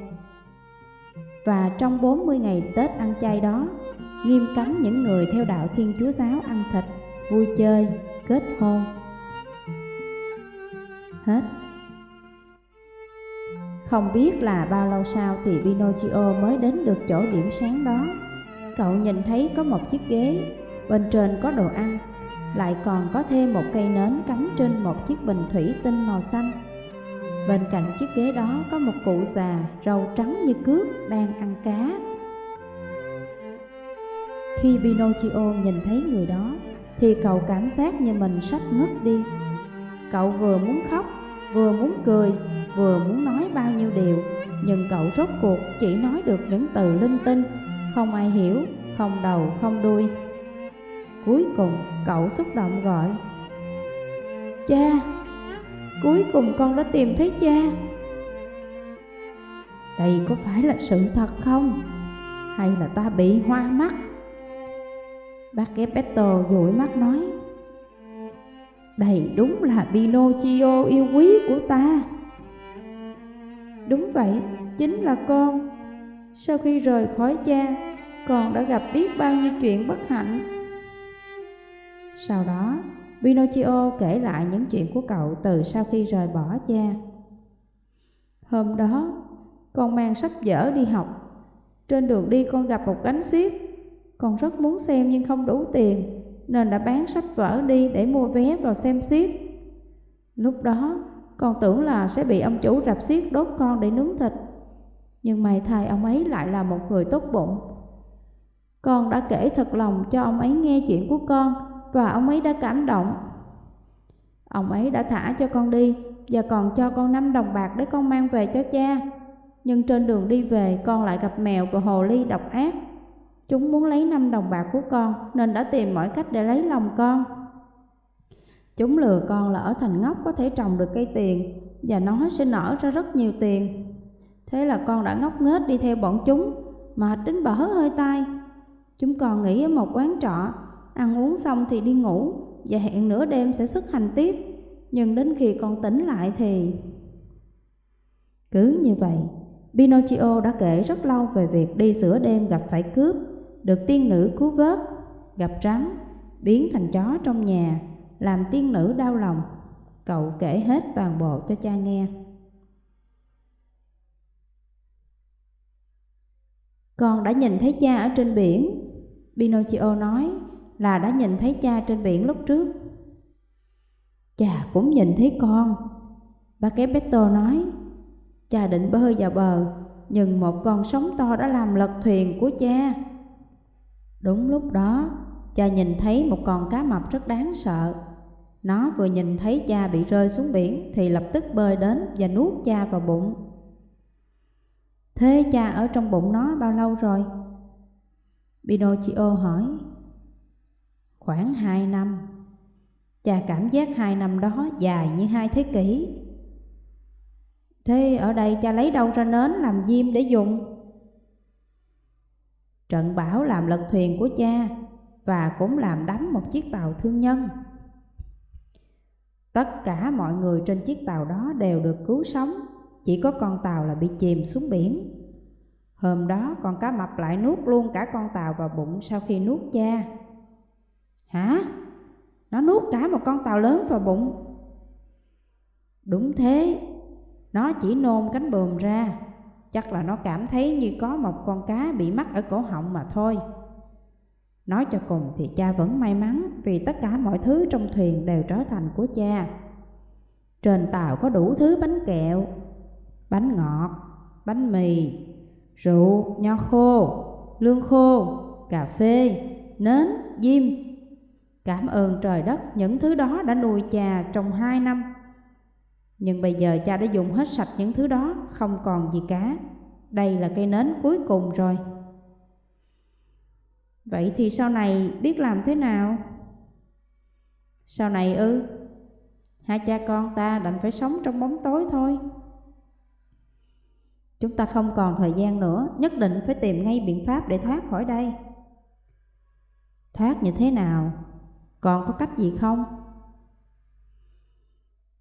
Và trong 40 ngày Tết ăn chay đó, nghiêm cấm những người theo đạo Thiên Chúa Giáo ăn thịt, vui chơi, kết hôn. Hết Không biết là bao lâu sau thì Pinocchio mới đến được chỗ điểm sáng đó. Cậu nhìn thấy có một chiếc ghế, bên trên có đồ ăn, lại còn có thêm một cây nến cắm trên một chiếc bình thủy tinh màu xanh. Bên cạnh chiếc ghế đó có một cụ già râu trắng như cước đang ăn cá. Khi Pinocchio nhìn thấy người đó thì cậu cảm giác như mình sắp ngất đi. Cậu vừa muốn khóc, vừa muốn cười, vừa muốn nói bao nhiêu điều, nhưng cậu rốt cuộc chỉ nói được những từ linh tinh, không ai hiểu, không đầu, không đuôi. Cuối cùng cậu xúc động gọi Cha, Cuối cùng con đã tìm thấy cha Đây có phải là sự thật không? Hay là ta bị hoa mắt? Bác Geppetto dụi mắt nói đây đúng là Pinocchio yêu quý của ta Đúng vậy, chính là con Sau khi rời khỏi cha Con đã gặp biết bao nhiêu chuyện bất hạnh Sau đó Pinocchio kể lại những chuyện của cậu từ sau khi rời bỏ cha. Hôm đó, con mang sách vở đi học. Trên đường đi con gặp một gánh xiếc. Con rất muốn xem nhưng không đủ tiền, nên đã bán sách vở đi để mua vé vào xem xiếc. Lúc đó, con tưởng là sẽ bị ông chủ rạp xiếc đốt con để nướng thịt. Nhưng may thay ông ấy lại là một người tốt bụng. Con đã kể thật lòng cho ông ấy nghe chuyện của con và ông ấy đã cảm động. Ông ấy đã thả cho con đi và còn cho con năm đồng bạc để con mang về cho cha. Nhưng trên đường đi về con lại gặp mèo và hồ ly độc ác. Chúng muốn lấy năm đồng bạc của con nên đã tìm mọi cách để lấy lòng con. Chúng lừa con là ở thành ngốc có thể trồng được cây tiền và nó sẽ nở ra rất nhiều tiền. Thế là con đã ngốc nghếch đi theo bọn chúng, mệt đến bở hơi tai. Chúng còn nghỉ ở một quán trọ Ăn uống xong thì đi ngủ Và hẹn nửa đêm sẽ xuất hành tiếp Nhưng đến khi con tỉnh lại thì... Cứ như vậy, Pinocchio đã kể rất lâu về việc đi sửa đêm gặp phải cướp, được tiên nữ cứu vớt, gặp rắn, biến thành chó trong nhà, làm tiên nữ đau lòng. cậu kể hết toàn bộ cho cha nghe. Con đã nhìn thấy cha ở trên biển, Pinocchio nói là đã nhìn thấy cha trên biển lúc trước. Cha cũng nhìn thấy con, bà Geppetto nói. Cha định bơi vào bờ, nhưng một con sóng to đã làm lật thuyền của cha. Đúng lúc đó, cha nhìn thấy một con cá mập rất đáng sợ. Nó vừa nhìn thấy cha bị rơi xuống biển thì lập tức bơi đến và nuốt cha vào bụng. Thế cha ở trong bụng nó bao lâu rồi? Pinocchio hỏi. Khoảng hai năm. Cha cảm giác hai năm đó dài như hai thế kỷ. Thế ở đây cha lấy đâu ra nến làm diêm để dùng? Trận bão làm lật thuyền của cha và cũng làm đắm một chiếc tàu thương nhân. Tất cả mọi người trên chiếc tàu đó đều được cứu sống, chỉ có con tàu là bị chìm xuống biển. Hôm đó con cá mập lại nuốt luôn cả con tàu vào bụng sau khi nuốt cha. Hả? Nó nuốt cả một con tàu lớn vào bụng. Đúng thế, nó chỉ nôn cánh bờm ra, chắc là nó cảm thấy như có một con cá bị mắc ở cổ họng mà thôi. Nói cho cùng thì cha vẫn may mắn vì tất cả mọi thứ trong thuyền đều trở thành của cha. Trên tàu có đủ thứ bánh kẹo, bánh ngọt, bánh mì, rượu, nho khô, lương khô, cà phê, nến, diêm. Cảm ơn trời đất những thứ đó đã nuôi cha trong hai năm. Nhưng bây giờ cha đã dùng hết sạch những thứ đó, không còn gì cả. Đây là cây nến cuối cùng rồi. Vậy thì sau này biết làm thế nào? Sau này ư? Hai cha con ta đành phải sống trong bóng tối thôi. Chúng ta không còn thời gian nữa, nhất định phải tìm ngay biện pháp để thoát khỏi đây. Thoát như thế nào? Còn có cách gì không?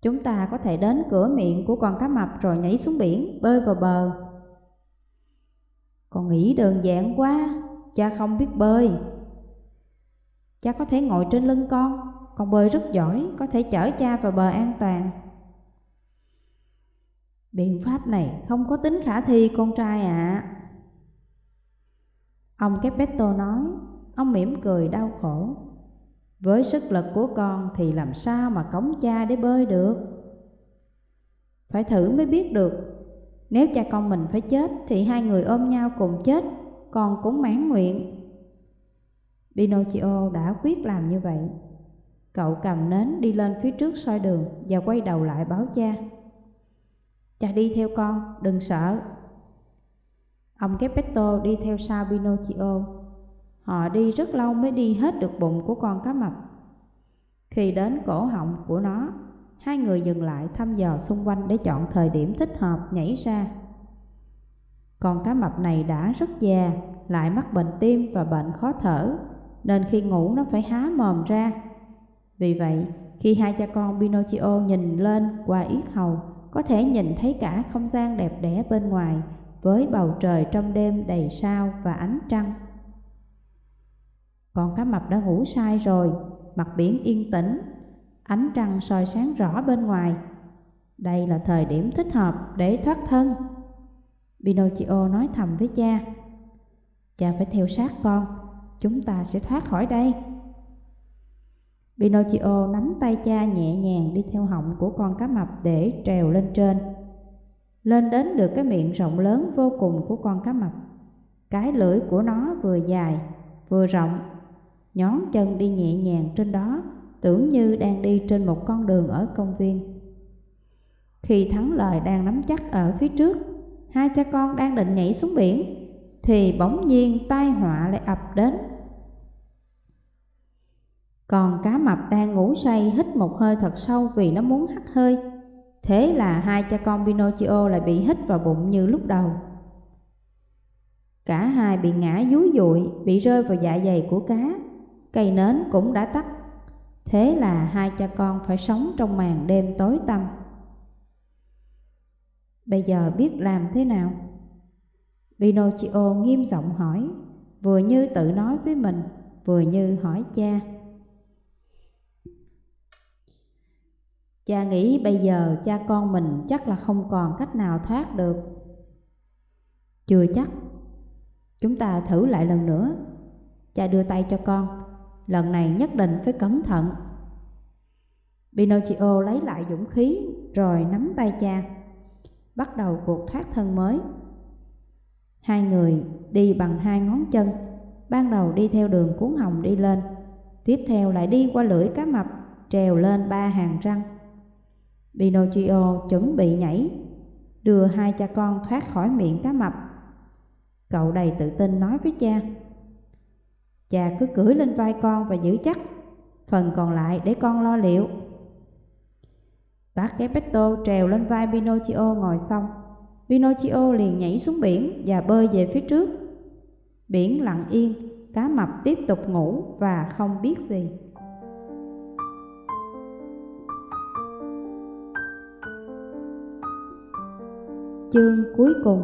Chúng ta có thể đến cửa miệng của con cá mập rồi nhảy xuống biển, bơi vào bờ. Con nghĩ đơn giản quá, cha không biết bơi. Cha có thể ngồi trên lưng con, con bơi rất giỏi, có thể chở cha vào bờ an toàn. Biện pháp này không có tính khả thi con trai ạ. À. Ông Kepetto nói, ông mỉm cười đau khổ. Với sức lực của con thì làm sao mà cống cha để bơi được? Phải thử mới biết được. Nếu cha con mình phải chết thì hai người ôm nhau cùng chết, con cũng mãn nguyện. Pinocchio đã quyết làm như vậy. Cậu cầm nến đi lên phía trước soi đường và quay đầu lại báo cha. Cha đi theo con, đừng sợ. Ông Geppetto đi theo sau Pinocchio. Họ đi rất lâu mới đi hết được bụng của con cá mập. Khi đến cổ họng của nó, hai người dừng lại thăm dò xung quanh để chọn thời điểm thích hợp nhảy ra. Con cá mập này đã rất già, lại mắc bệnh tim và bệnh khó thở, nên khi ngủ nó phải há mồm ra. Vì vậy, khi hai cha con Pinocchio nhìn lên qua yết hầu, có thể nhìn thấy cả không gian đẹp đẽ bên ngoài với bầu trời trong đêm đầy sao và ánh trăng. Con cá mập đã ngủ sai rồi, mặt biển yên tĩnh, ánh trăng soi sáng rõ bên ngoài. Đây là thời điểm thích hợp để thoát thân. Pinocchio nói thầm với cha. Cha phải theo sát con, chúng ta sẽ thoát khỏi đây. Pinocchio nắm tay cha nhẹ nhàng đi theo họng của con cá mập để trèo lên trên. Lên đến được cái miệng rộng lớn vô cùng của con cá mập. Cái lưỡi của nó vừa dài, vừa rộng, nhón chân đi nhẹ nhàng trên đó, tưởng như đang đi trên một con đường ở công viên. Khi thắng lời đang nắm chắc ở phía trước, hai cha con đang định nhảy xuống biển, thì bỗng nhiên tai họa lại ập đến còn cá mập đang ngủ say hít một hơi thật sâu vì nó muốn hắt hơi. Thế là hai cha con Pinocchio lại bị hít vào bụng như lúc đầu. Cả hai bị ngã dúi dụi, bị rơi vào dạ dày của cá. Cây nến cũng đã tắt. Thế là hai cha con phải sống trong màn đêm tối tăm. Bây giờ biết làm thế nào? Pinocchio nghiêm giọng hỏi, vừa như tự nói với mình, vừa như hỏi cha. Cha nghĩ bây giờ cha con mình chắc là không còn cách nào thoát được. Chưa chắc. Chúng ta thử lại lần nữa. Cha đưa tay cho con. Lần này nhất định phải cẩn thận. Pinocchio lấy lại dũng khí rồi nắm tay cha. Bắt đầu cuộc thoát thân mới. Hai người đi bằng hai ngón chân. Ban đầu đi theo đường cuốn hồng đi lên. Tiếp theo lại đi qua lưỡi cá mập, trèo lên ba hàng răng. Pinocchio chuẩn bị nhảy, đưa hai cha con thoát khỏi miệng cá mập. Cậu đầy tự tin nói với cha, Cha cứ cưỡi lên vai con và giữ chắc, phần còn lại để con lo liệu. Bác Gepetto trèo lên vai Pinocchio ngồi xong. Pinocchio liền nhảy xuống biển và bơi về phía trước. Biển lặng yên, cá mập tiếp tục ngủ và không biết gì. Chương cuối cùng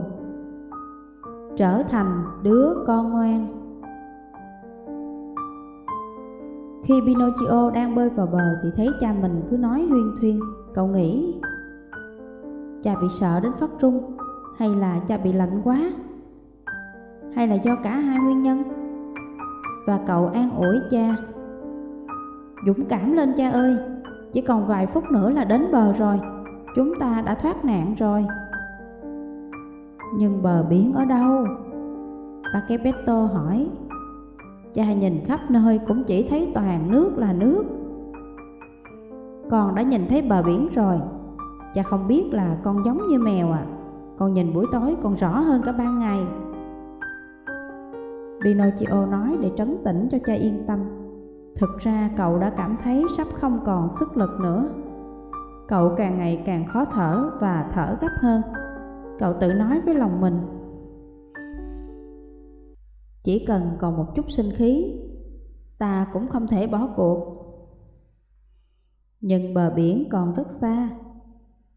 Trở thành đứa con ngoan Khi Pinocchio đang bơi vào bờ thì thấy cha mình cứ nói huyên thuyên, Cậu nghĩ Cha bị sợ đến phát run Hay là cha bị lạnh quá? Hay là do cả hai nguyên nhân? Và cậu an ủi cha, Dũng cảm lên cha ơi, Chỉ còn vài phút nữa là đến bờ rồi, Chúng ta đã thoát nạn rồi. Nhưng bờ biển ở đâu? Paquepetto hỏi. Cha nhìn khắp nơi cũng chỉ thấy toàn nước là nước. Con đã nhìn thấy bờ biển rồi Cha không biết là con giống như mèo à. Con nhìn buổi tối còn rõ hơn cả ban ngày. Pinocchio nói để trấn tĩnh cho cha yên tâm. Thực ra cậu đã cảm thấy sắp không còn sức lực nữa. Cậu càng ngày càng khó thở và thở gấp hơn. Cậu tự nói với lòng mình chỉ cần còn một chút sinh khí, ta cũng không thể bỏ cuộc. Nhưng bờ biển còn rất xa.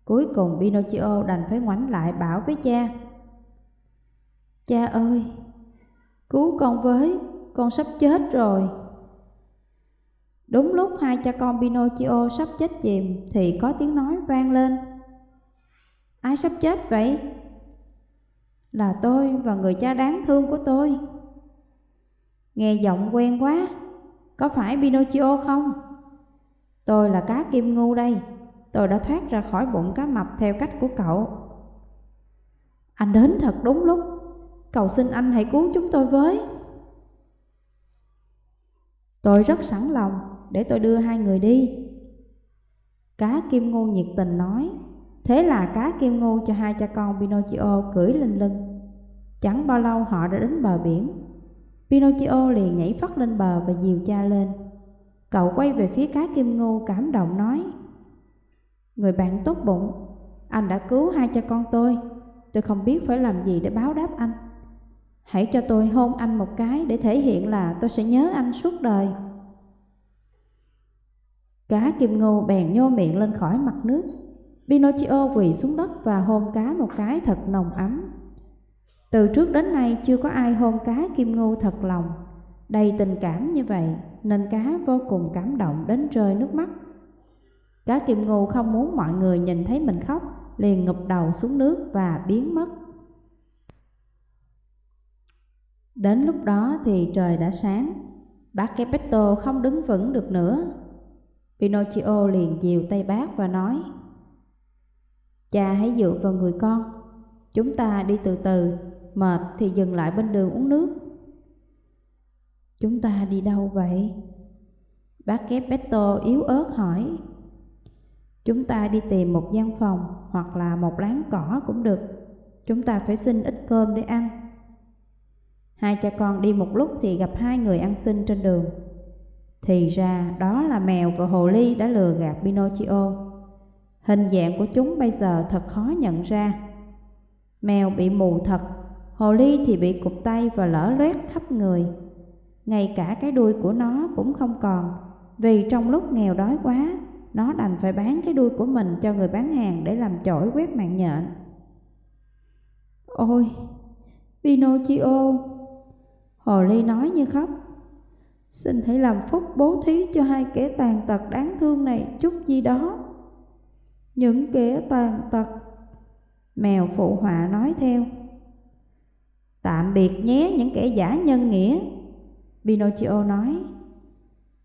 Cuối cùng Pinocchio đành phải ngoảnh lại bảo với cha. Cha ơi, cứu con với, con sắp chết rồi. Đúng lúc hai cha con Pinocchio sắp chết chìm thì có tiếng nói vang lên. Ai sắp chết vậy? Là tôi và người cha đáng thương của tôi. Nghe giọng quen quá, có phải Pinocchio không? Tôi là cá kim ngu đây, tôi đã thoát ra khỏi bụng cá mập theo cách của cậu. Anh đến thật đúng lúc, cầu xin anh hãy cứu chúng tôi với. Tôi rất sẵn lòng để tôi đưa hai người đi. Cá kim ngu nhiệt tình nói, thế là cá kim ngu cho hai cha con Pinocchio cưỡi lên lưng. Chẳng bao lâu họ đã đến bờ biển. Pinocchio liền nhảy phắt lên bờ và dìu cha lên. Cậu quay về phía cá kim ngô cảm động nói Người bạn tốt bụng, anh đã cứu hai cha con tôi. Tôi không biết phải làm gì để báo đáp anh. Hãy cho tôi hôn anh một cái để thể hiện là tôi sẽ nhớ anh suốt đời. Cá kim ngô bèn nhô miệng lên khỏi mặt nước. Pinocchio quỳ xuống đất và hôn cá một cái thật nồng ấm từ trước đến nay chưa có ai hôn cá kim ngưu thật lòng, đầy tình cảm như vậy nên cá vô cùng cảm động đến rơi nước mắt. Cá kim ngưu không muốn mọi người nhìn thấy mình khóc, liền ngụp đầu xuống nước và biến mất. Đến lúc đó thì trời đã sáng, bác Geppetto không đứng vững được nữa. Pinocchio liền dìu tay bác và nói Cha hãy dựa vào người con, chúng ta đi từ từ mệt thì dừng lại bên đường uống nước. Chúng ta đi đâu vậy? Bác kép Beto yếu ớt hỏi. Chúng ta đi tìm một gian phòng hoặc là một láng cỏ cũng được. Chúng ta phải xin ít cơm để ăn. Hai cha con đi một lúc thì gặp hai người ăn xin trên đường. Thì ra đó là mèo và hồ ly đã lừa gạt Pinocchio. Hình dạng của chúng bây giờ thật khó nhận ra. Mèo bị mù thật Hồ ly thì bị cụt tay và lở loét khắp người. Ngay cả cái đuôi của nó cũng không còn, vì trong lúc nghèo đói quá, nó đành phải bán cái đuôi của mình cho người bán hàng để làm chổi quét mạng nhện. Ôi, Pinocchio! Hồ ly nói như khóc. Xin hãy làm phúc bố thí cho hai kẻ tàn tật đáng thương này chút gì đó. Những kẻ tàn tật Mèo phụ họa nói theo Tạm biệt nhé những kẻ giả nhân nghĩa. Pinocchio nói,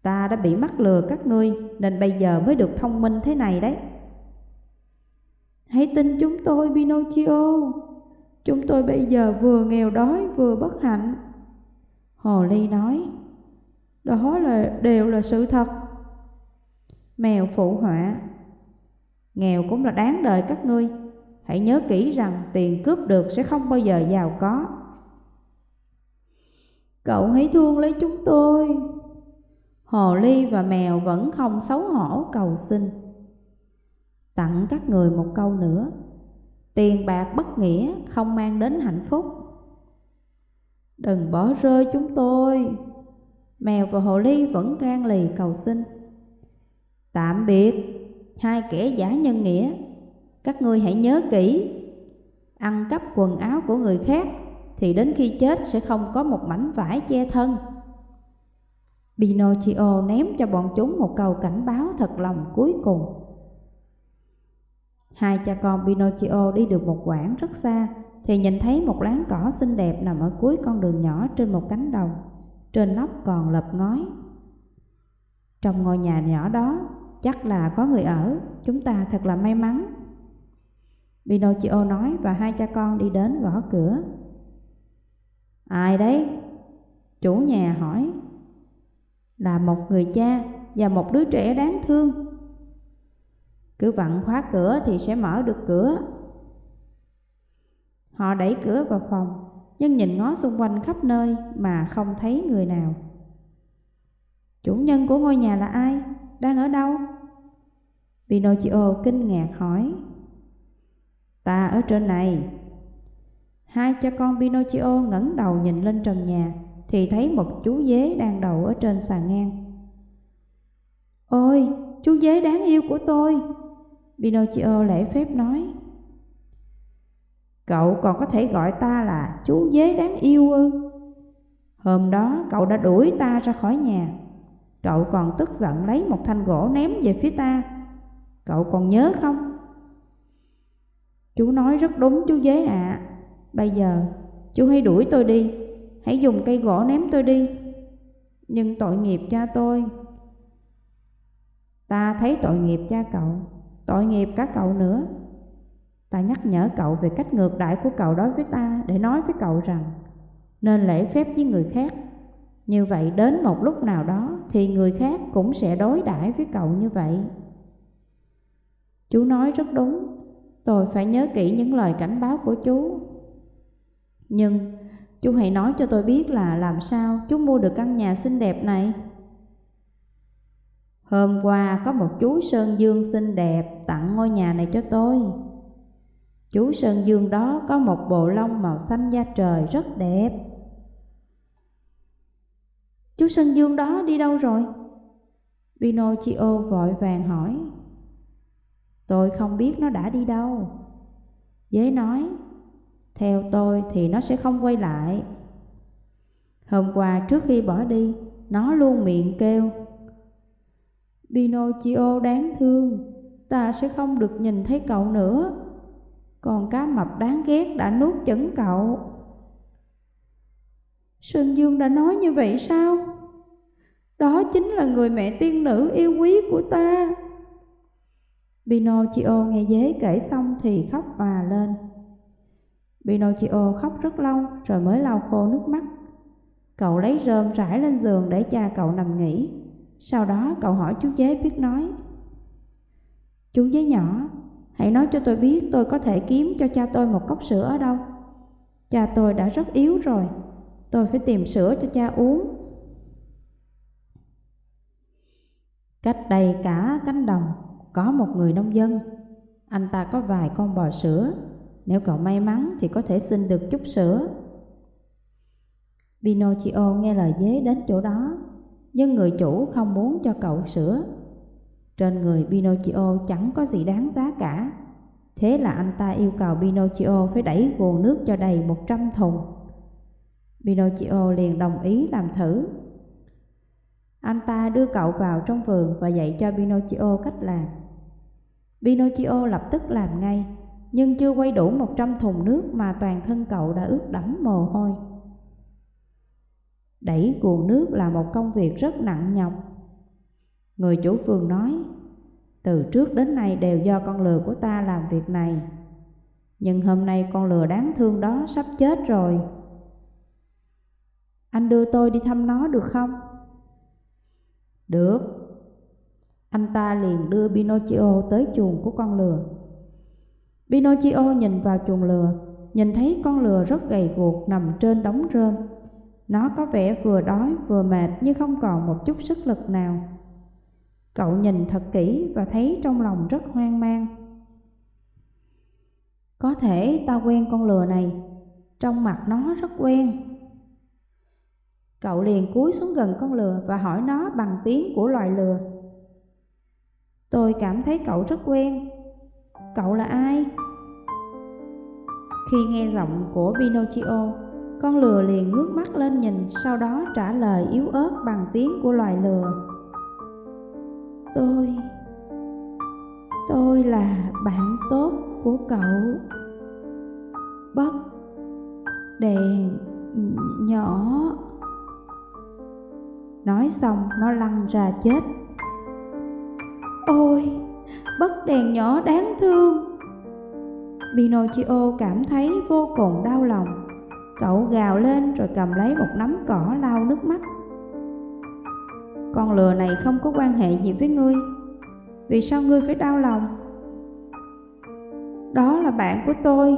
Ta đã bị mắc lừa các ngươi, Nên bây giờ mới được thông minh thế này đấy. Hãy tin chúng tôi, Pinocchio. Chúng tôi bây giờ vừa nghèo đói, vừa bất hạnh. Hồ Ly nói, Đó là, đều là sự thật. Mèo phụ họa, Nghèo cũng là đáng đời các ngươi. Hãy nhớ kỹ rằng tiền cướp được sẽ không bao giờ giàu có. Cậu hãy thương lấy chúng tôi. Hồ ly và mèo vẫn không xấu hổ cầu xin. Tặng các người một câu nữa. Tiền bạc bất nghĩa không mang đến hạnh phúc. Đừng bỏ rơi chúng tôi. Mèo và hồ ly vẫn gan lì cầu xin. Tạm biệt, Hai kẻ giả nhân nghĩa. Các ngươi hãy nhớ kỹ, Ăn cắp quần áo của người khác. Thì đến khi chết sẽ không có một mảnh vải che thân. Pinocchio ném cho bọn chúng một câu cảnh báo thật lòng cuối cùng. Hai cha con Pinocchio đi được một quãng rất xa Thì nhìn thấy một láng cỏ xinh đẹp nằm ở cuối con đường nhỏ trên một cánh đồng, Trên nóc còn lợp ngói. Trong ngôi nhà nhỏ đó, chắc là có người ở, Chúng ta thật là may mắn. Pinocchio nói và hai cha con đi đến gõ cửa. Ai đấy? Chủ nhà hỏi Là một người cha và một đứa trẻ đáng thương cứ vặn khóa cửa thì sẽ mở được cửa Họ đẩy cửa vào phòng, Nhưng nhìn ngó xung quanh khắp nơi mà không thấy người nào Chủ nhân của ngôi nhà là ai? Đang ở đâu? Pinocchio kinh ngạc hỏi Ta ở trên này Hai cha con Pinocchio ngẩng đầu nhìn lên trần nhà Thì thấy một chú dế đang đậu ở trên sàn ngang. Ôi, chú dế đáng yêu của tôi Pinocchio lễ phép nói. Cậu còn có thể gọi ta là chú dế đáng yêu ư? Hôm đó cậu đã đuổi ta ra khỏi nhà. Cậu còn tức giận lấy một thanh gỗ ném về phía ta. Cậu còn nhớ không? Chú nói rất đúng chú dế ạ. à. Bây giờ, chú hãy đuổi tôi đi. Hãy dùng cây gỗ ném tôi đi. Nhưng tội nghiệp cha tôi. Ta thấy tội nghiệp cha cậu, Tội nghiệp cả cậu nữa. Ta nhắc nhở cậu về cách ngược đại của cậu đối với ta Để nói với cậu rằng, Nên lễ phép với người khác. Như vậy đến một lúc nào đó Thì người khác cũng sẽ đối đãi với cậu như vậy. Chú nói rất đúng. Tôi phải nhớ kỹ những lời cảnh báo của chú. Nhưng chú hãy nói cho tôi biết là làm sao chú mua được căn nhà xinh đẹp này Hôm qua có một chú Sơn Dương xinh đẹp tặng ngôi nhà này cho tôi. Chú Sơn Dương đó có một bộ lông màu xanh da trời rất đẹp. Chú Sơn Dương đó đi đâu rồi? Pinocchio vội vàng hỏi. Tôi không biết nó đã đi đâu. Dế nói, theo tôi thì nó sẽ không quay lại. Hôm qua trước khi bỏ đi, nó luôn miệng kêu Pinocchio đáng thương, ta sẽ không được nhìn thấy cậu nữa. Còn cá mập đáng ghét đã nuốt chửng cậu. Sơn Dương đã nói như vậy sao? Đó chính là người mẹ tiên nữ yêu quý của ta. Pinocchio nghe dế kể xong thì khóc và lên. Pinocchio khóc rất lâu, rồi mới lau khô nước mắt. Cậu lấy rơm rải lên giường để cha cậu nằm nghỉ. Sau đó cậu hỏi chú dế biết nói, Chú dế nhỏ, Hãy nói cho tôi biết tôi có thể kiếm cho cha tôi một cốc sữa ở đâu Cha tôi đã rất yếu rồi, Tôi phải tìm sữa cho cha uống Cách đây cả cánh đồng, Có một người nông dân Anh ta có vài con bò sữa nếu cậu may mắn thì có thể xin được chút sữa Pinocchio nghe lời dế đến chỗ đó nhưng người chủ không muốn cho cậu sữa. Trên người Pinocchio chẳng có gì đáng giá cả. Thế là anh ta yêu cầu Pinocchio phải đẩy nguồn nước cho đầy 100 thùng. Pinocchio liền đồng ý làm thử. Anh ta đưa cậu vào trong vườn và dạy cho Pinocchio cách làm. Pinocchio lập tức làm ngay, nhưng chưa quay đủ một trăm thùng nước mà toàn thân cậu đã ướt đẫm mồ hôi. Đẩy cuồng nước là một công việc rất nặng nhọc. Người chủ vườn nói, từ trước đến nay đều do con lừa của ta làm việc này. Nhưng hôm nay con lừa đáng thương đó sắp chết rồi. Anh đưa tôi đi thăm nó được không? Được. Anh ta liền đưa Pinocchio tới chuồng của con lừa. Pinocchio nhìn vào chuồng lừa, nhìn thấy con lừa rất gầy guộc nằm trên đống rơm. Nó có vẻ vừa đói vừa mệt nhưng không còn một chút sức lực nào. Cậu nhìn thật kỹ và thấy trong lòng rất hoang mang. Có thể ta quen con lừa này, trong mặt nó rất quen. Cậu liền cúi xuống gần con lừa và hỏi nó bằng tiếng của loài lừa. Tôi cảm thấy cậu rất quen. Cậu là ai? Khi nghe giọng của Pinocchio, con lừa liền ngước mắt lên nhìn, sau đó trả lời yếu ớt bằng tiếng của loài lừa. Tôi... Tôi là bạn tốt của cậu. Bất đèn nhỏ Nói xong nó lăn ra chết Ôi, bất đèn nhỏ đáng thương. Pinocchio cảm thấy vô cùng đau lòng. Cậu gào lên rồi cầm lấy một nắm cỏ lau nước mắt. Con lừa này không có quan hệ gì với ngươi. Vì sao ngươi phải đau lòng? Đó là bạn của tôi.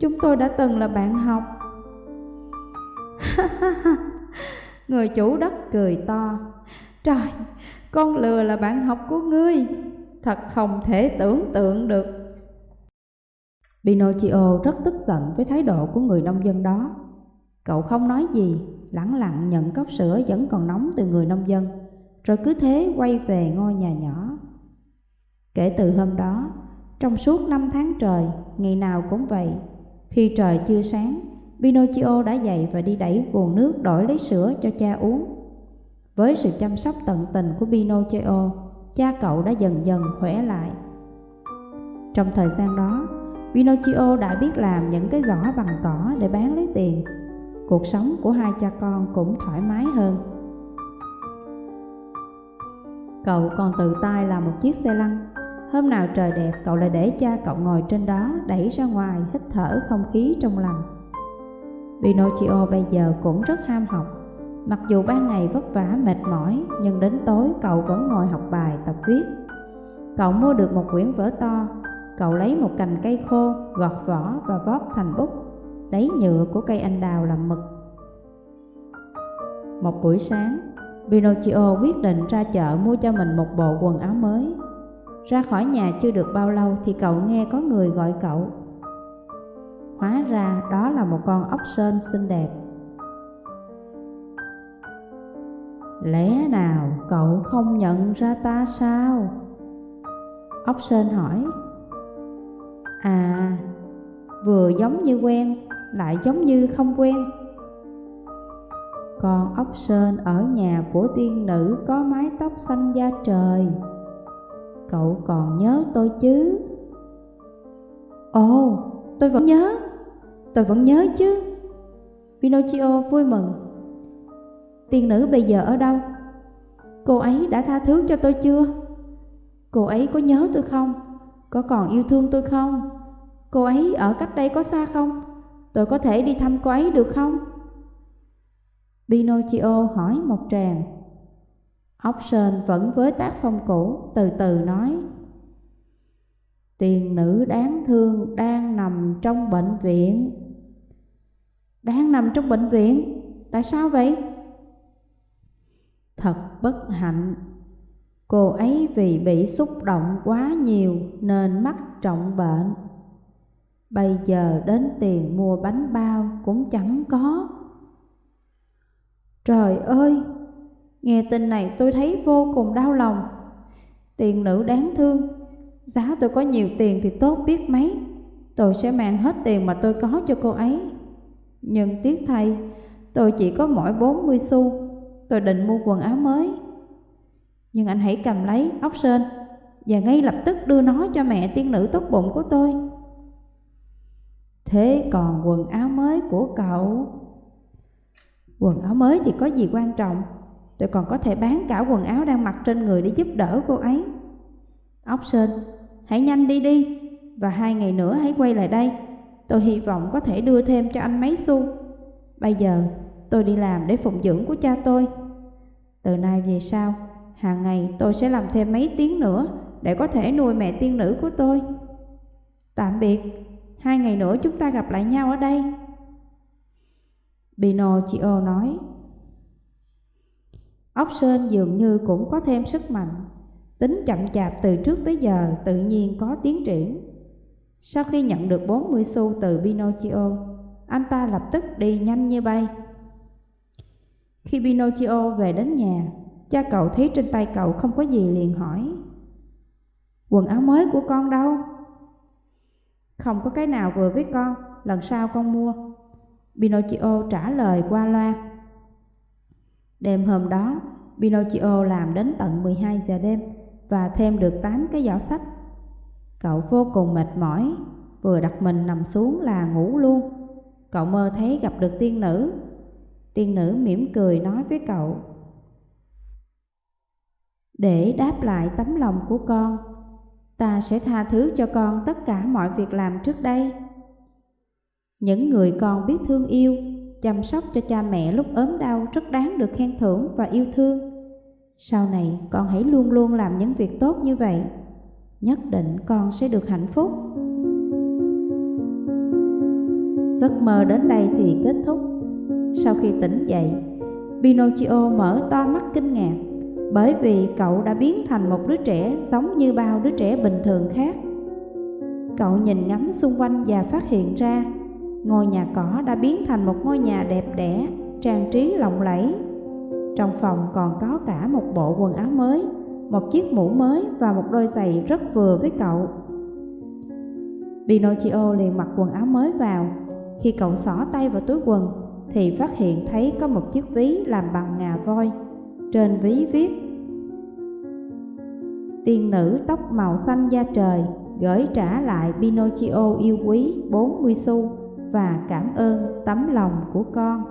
Chúng tôi đã từng là bạn học. (laughs) Người chủ đất cười to. Trời, con lừa là bạn học của ngươi. Thật không thể tưởng tượng được. Pinocchio rất tức giận với thái độ của người nông dân đó. Cậu không nói gì, lẳng lặng nhận cốc sữa vẫn còn nóng từ người nông dân Rồi cứ thế quay về ngôi nhà nhỏ. Kể từ hôm đó, trong suốt năm tháng trời, ngày nào cũng vậy Khi trời chưa sáng, Pinocchio đã dậy và đi đẩy cuồng nước đổi lấy sữa cho cha uống. Với sự chăm sóc tận tình của Pinocchio, cha cậu đã dần dần khỏe lại. Trong thời gian đó, Pinocchio đã biết làm những cái giỏ bằng cỏ để bán lấy tiền. Cuộc sống của hai cha con cũng thoải mái hơn. Cậu còn tự tay làm một chiếc xe lăn. Hôm nào trời đẹp, cậu lại để cha cậu ngồi trên đó, đẩy ra ngoài, hít thở không khí trong lành. Pinocchio bây giờ cũng rất ham học. Mặc dù ban ngày vất vả mệt mỏi, nhưng đến tối cậu vẫn ngồi học bài tập viết. Cậu mua được một quyển vở to, cậu lấy một cành cây khô, gọt vỏ và vót thành bút, lấy nhựa của cây anh đào làm mực. Một buổi sáng, Pinocchio quyết định ra chợ mua cho mình một bộ quần áo mới. Ra khỏi nhà chưa được bao lâu thì cậu nghe có người gọi cậu Hóa ra đó là một con ốc sên xinh đẹp Lẽ nào cậu không nhận ra ta sao? Ốc sên hỏi. À, vừa giống như quen, lại giống như không quen. Con ốc sên ở nhà của tiên nữ có mái tóc xanh da trời. Cậu còn nhớ tôi chứ? Ồ, tôi vẫn nhớ. Tôi vẫn nhớ chứ. Pinocchio vui mừng. Tiên nữ bây giờ ở đâu? Cô ấy đã tha thứ cho tôi chưa? Cô ấy có nhớ tôi không? Có còn yêu thương tôi không? Cô ấy ở cách đây có xa không? Tôi có thể đi thăm cô ấy được không? Pinocchio hỏi một tràng Option vẫn với tác phong cũ, từ từ nói Tiền nữ đáng thương đang nằm trong bệnh viện Đang nằm trong bệnh viện? Tại sao vậy? Thật bất hạnh. Cô ấy vì bị xúc động quá nhiều nên mắc trọng bệnh. Bây giờ đến tiền mua bánh bao cũng chẳng có. Trời ơi, nghe tin này tôi thấy vô cùng đau lòng. Tiền nữ đáng thương Giá tôi có nhiều tiền thì tốt biết mấy. Tôi sẽ mang hết tiền mà tôi có cho cô ấy. Nhưng tiếc thay Tôi chỉ có mỗi 40 xu. Tôi định mua quần áo mới Nhưng anh hãy cầm lấy ốc sên và ngay lập tức đưa nó cho mẹ tiên nữ tốt bụng của tôi. Thế còn quần áo mới của cậu? Quần áo mới thì có gì quan trọng, tôi còn có thể bán cả quần áo đang mặc trên người để giúp đỡ cô ấy. Ốc sên hãy nhanh đi đi, và hai ngày nữa hãy quay lại đây. Tôi hy vọng có thể đưa thêm cho anh mấy xu. Bây giờ tôi đi làm để phụng dưỡng của cha tôi. Từ nay về sau, hàng ngày tôi sẽ làm thêm mấy tiếng nữa để có thể nuôi mẹ tiên nữ của tôi. Tạm biệt, hai ngày nữa chúng ta gặp lại nhau ở đây. Pinocchio nói. Ốc sên dường như cũng có thêm sức mạnh, tính chậm chạp từ trước tới giờ tự nhiên có tiến triển. Sau khi nhận được 40 xu từ Pinocchio, anh ta lập tức đi nhanh như bay. Khi Pinocchio về đến nhà, cha cậu thấy trên tay cậu không có gì liền hỏi. Quần áo mới của con đâu? Không có cái nào vừa với con, lần sau con mua. Pinocchio trả lời qua loa. Đêm hôm đó, Pinocchio làm đến tận 12 giờ đêm và thêm được 8 cái giỏ sách. Cậu vô cùng mệt mỏi, vừa đặt mình nằm xuống là ngủ luôn. Cậu mơ thấy gặp được tiên nữ. Tiên nữ mỉm cười nói với cậu. Để đáp lại tấm lòng của con, ta sẽ tha thứ cho con tất cả mọi việc làm trước đây. Những người con biết thương yêu, chăm sóc cho cha mẹ lúc ốm đau rất đáng được khen thưởng và yêu thương. Sau này con hãy luôn luôn làm những việc tốt như vậy, nhất định con sẽ được hạnh phúc. Giấc mơ đến đây thì kết thúc. Sau khi tỉnh dậy, Pinocchio mở to mắt kinh ngạc bởi vì cậu đã biến thành một đứa trẻ giống như bao đứa trẻ bình thường khác. Cậu nhìn ngắm xung quanh và phát hiện ra ngôi nhà cỏ đã biến thành một ngôi nhà đẹp đẽ, trang trí lộng lẫy. Trong phòng còn có cả một bộ quần áo mới, một chiếc mũ mới và một đôi giày rất vừa với cậu. Pinocchio liền mặc quần áo mới vào. Khi cậu xỏ tay vào túi quần, thì phát hiện thấy có một chiếc ví làm bằng ngà voi. Trên ví viết, Tiên nữ tóc màu xanh da trời, gửi trả lại Pinocchio yêu quý 40 xu và cảm ơn tấm lòng của con.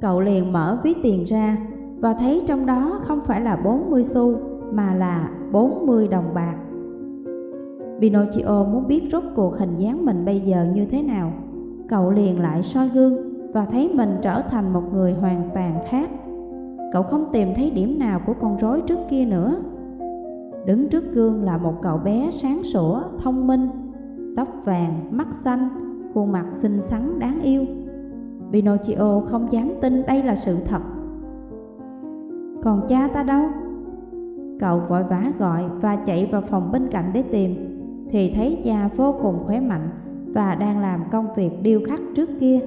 Cậu liền mở ví tiền ra và thấy trong đó không phải là 40 xu mà là 40 đồng bạc. Pinocchio muốn biết rốt cuộc hình dáng mình bây giờ như thế nào. Cậu liền lại soi gương và thấy mình trở thành một người hoàn toàn khác. Cậu không tìm thấy điểm nào của con rối trước kia nữa. Đứng trước gương là một cậu bé sáng sủa, thông minh, tóc vàng, mắt xanh, khuôn mặt xinh xắn đáng yêu. Pinocchio không dám tin đây là sự thật. Còn cha ta đâu? Cậu vội vã gọi và chạy vào phòng bên cạnh để tìm, thì thấy cha vô cùng khỏe mạnh và đang làm công việc điêu khắc trước kia.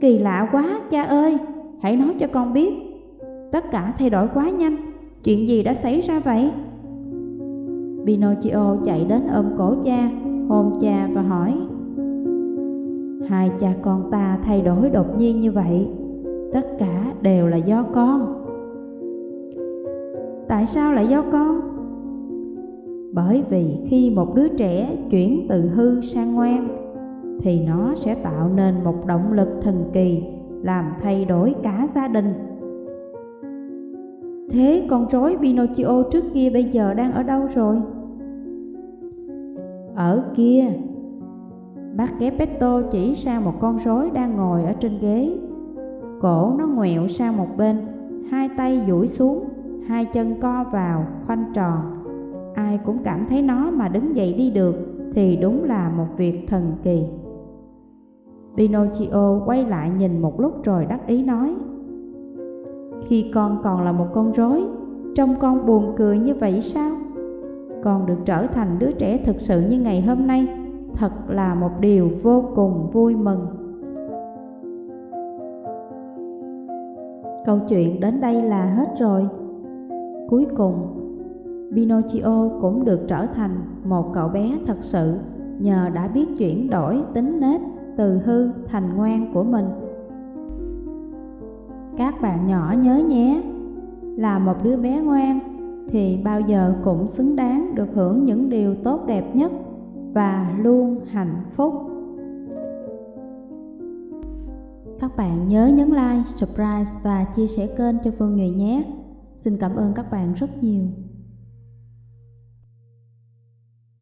Kỳ lạ quá cha ơi, hãy nói cho con biết. Tất cả thay đổi quá nhanh, chuyện gì đã xảy ra vậy? Pinocchio chạy đến ôm cổ cha, hôn cha và hỏi Hai cha con ta thay đổi đột nhiên như vậy Tất cả đều là do con Tại sao lại do con? Bởi vì khi một đứa trẻ chuyển từ hư sang ngoan Thì nó sẽ tạo nên một động lực thần kỳ Làm thay đổi cả gia đình. Thế con rối Pinocchio trước kia bây giờ đang ở đâu rồi? Ở kia. Bác Geppetto chỉ sang một con rối đang ngồi ở trên ghế. Cổ nó ngoẹo sang một bên Hai tay duỗi xuống Hai chân co vào, khoanh tròn. Ai cũng cảm thấy nó mà đứng dậy đi được Thì đúng là một việc thần kỳ. Pinocchio quay lại nhìn một lúc rồi đắc ý nói, Khi con còn là một con rối, Trông con buồn cười như vậy sao? Con được trở thành đứa trẻ thực sự như ngày hôm nay, Thật là một điều vô cùng vui mừng. Câu chuyện đến đây là hết rồi. Cuối cùng Pinocchio cũng được trở thành một cậu bé thật sự Nhờ đã biết chuyển đổi tính nết từ hư thành ngoan của mình Các bạn nhỏ nhớ nhé là một đứa bé ngoan thì bao giờ cũng xứng đáng được hưởng những điều tốt đẹp nhất và luôn hạnh phúc. Các bạn nhớ nhấn like, subscribe và chia sẻ kênh cho Phương Nhụy nhé. Xin cảm ơn các bạn rất nhiều.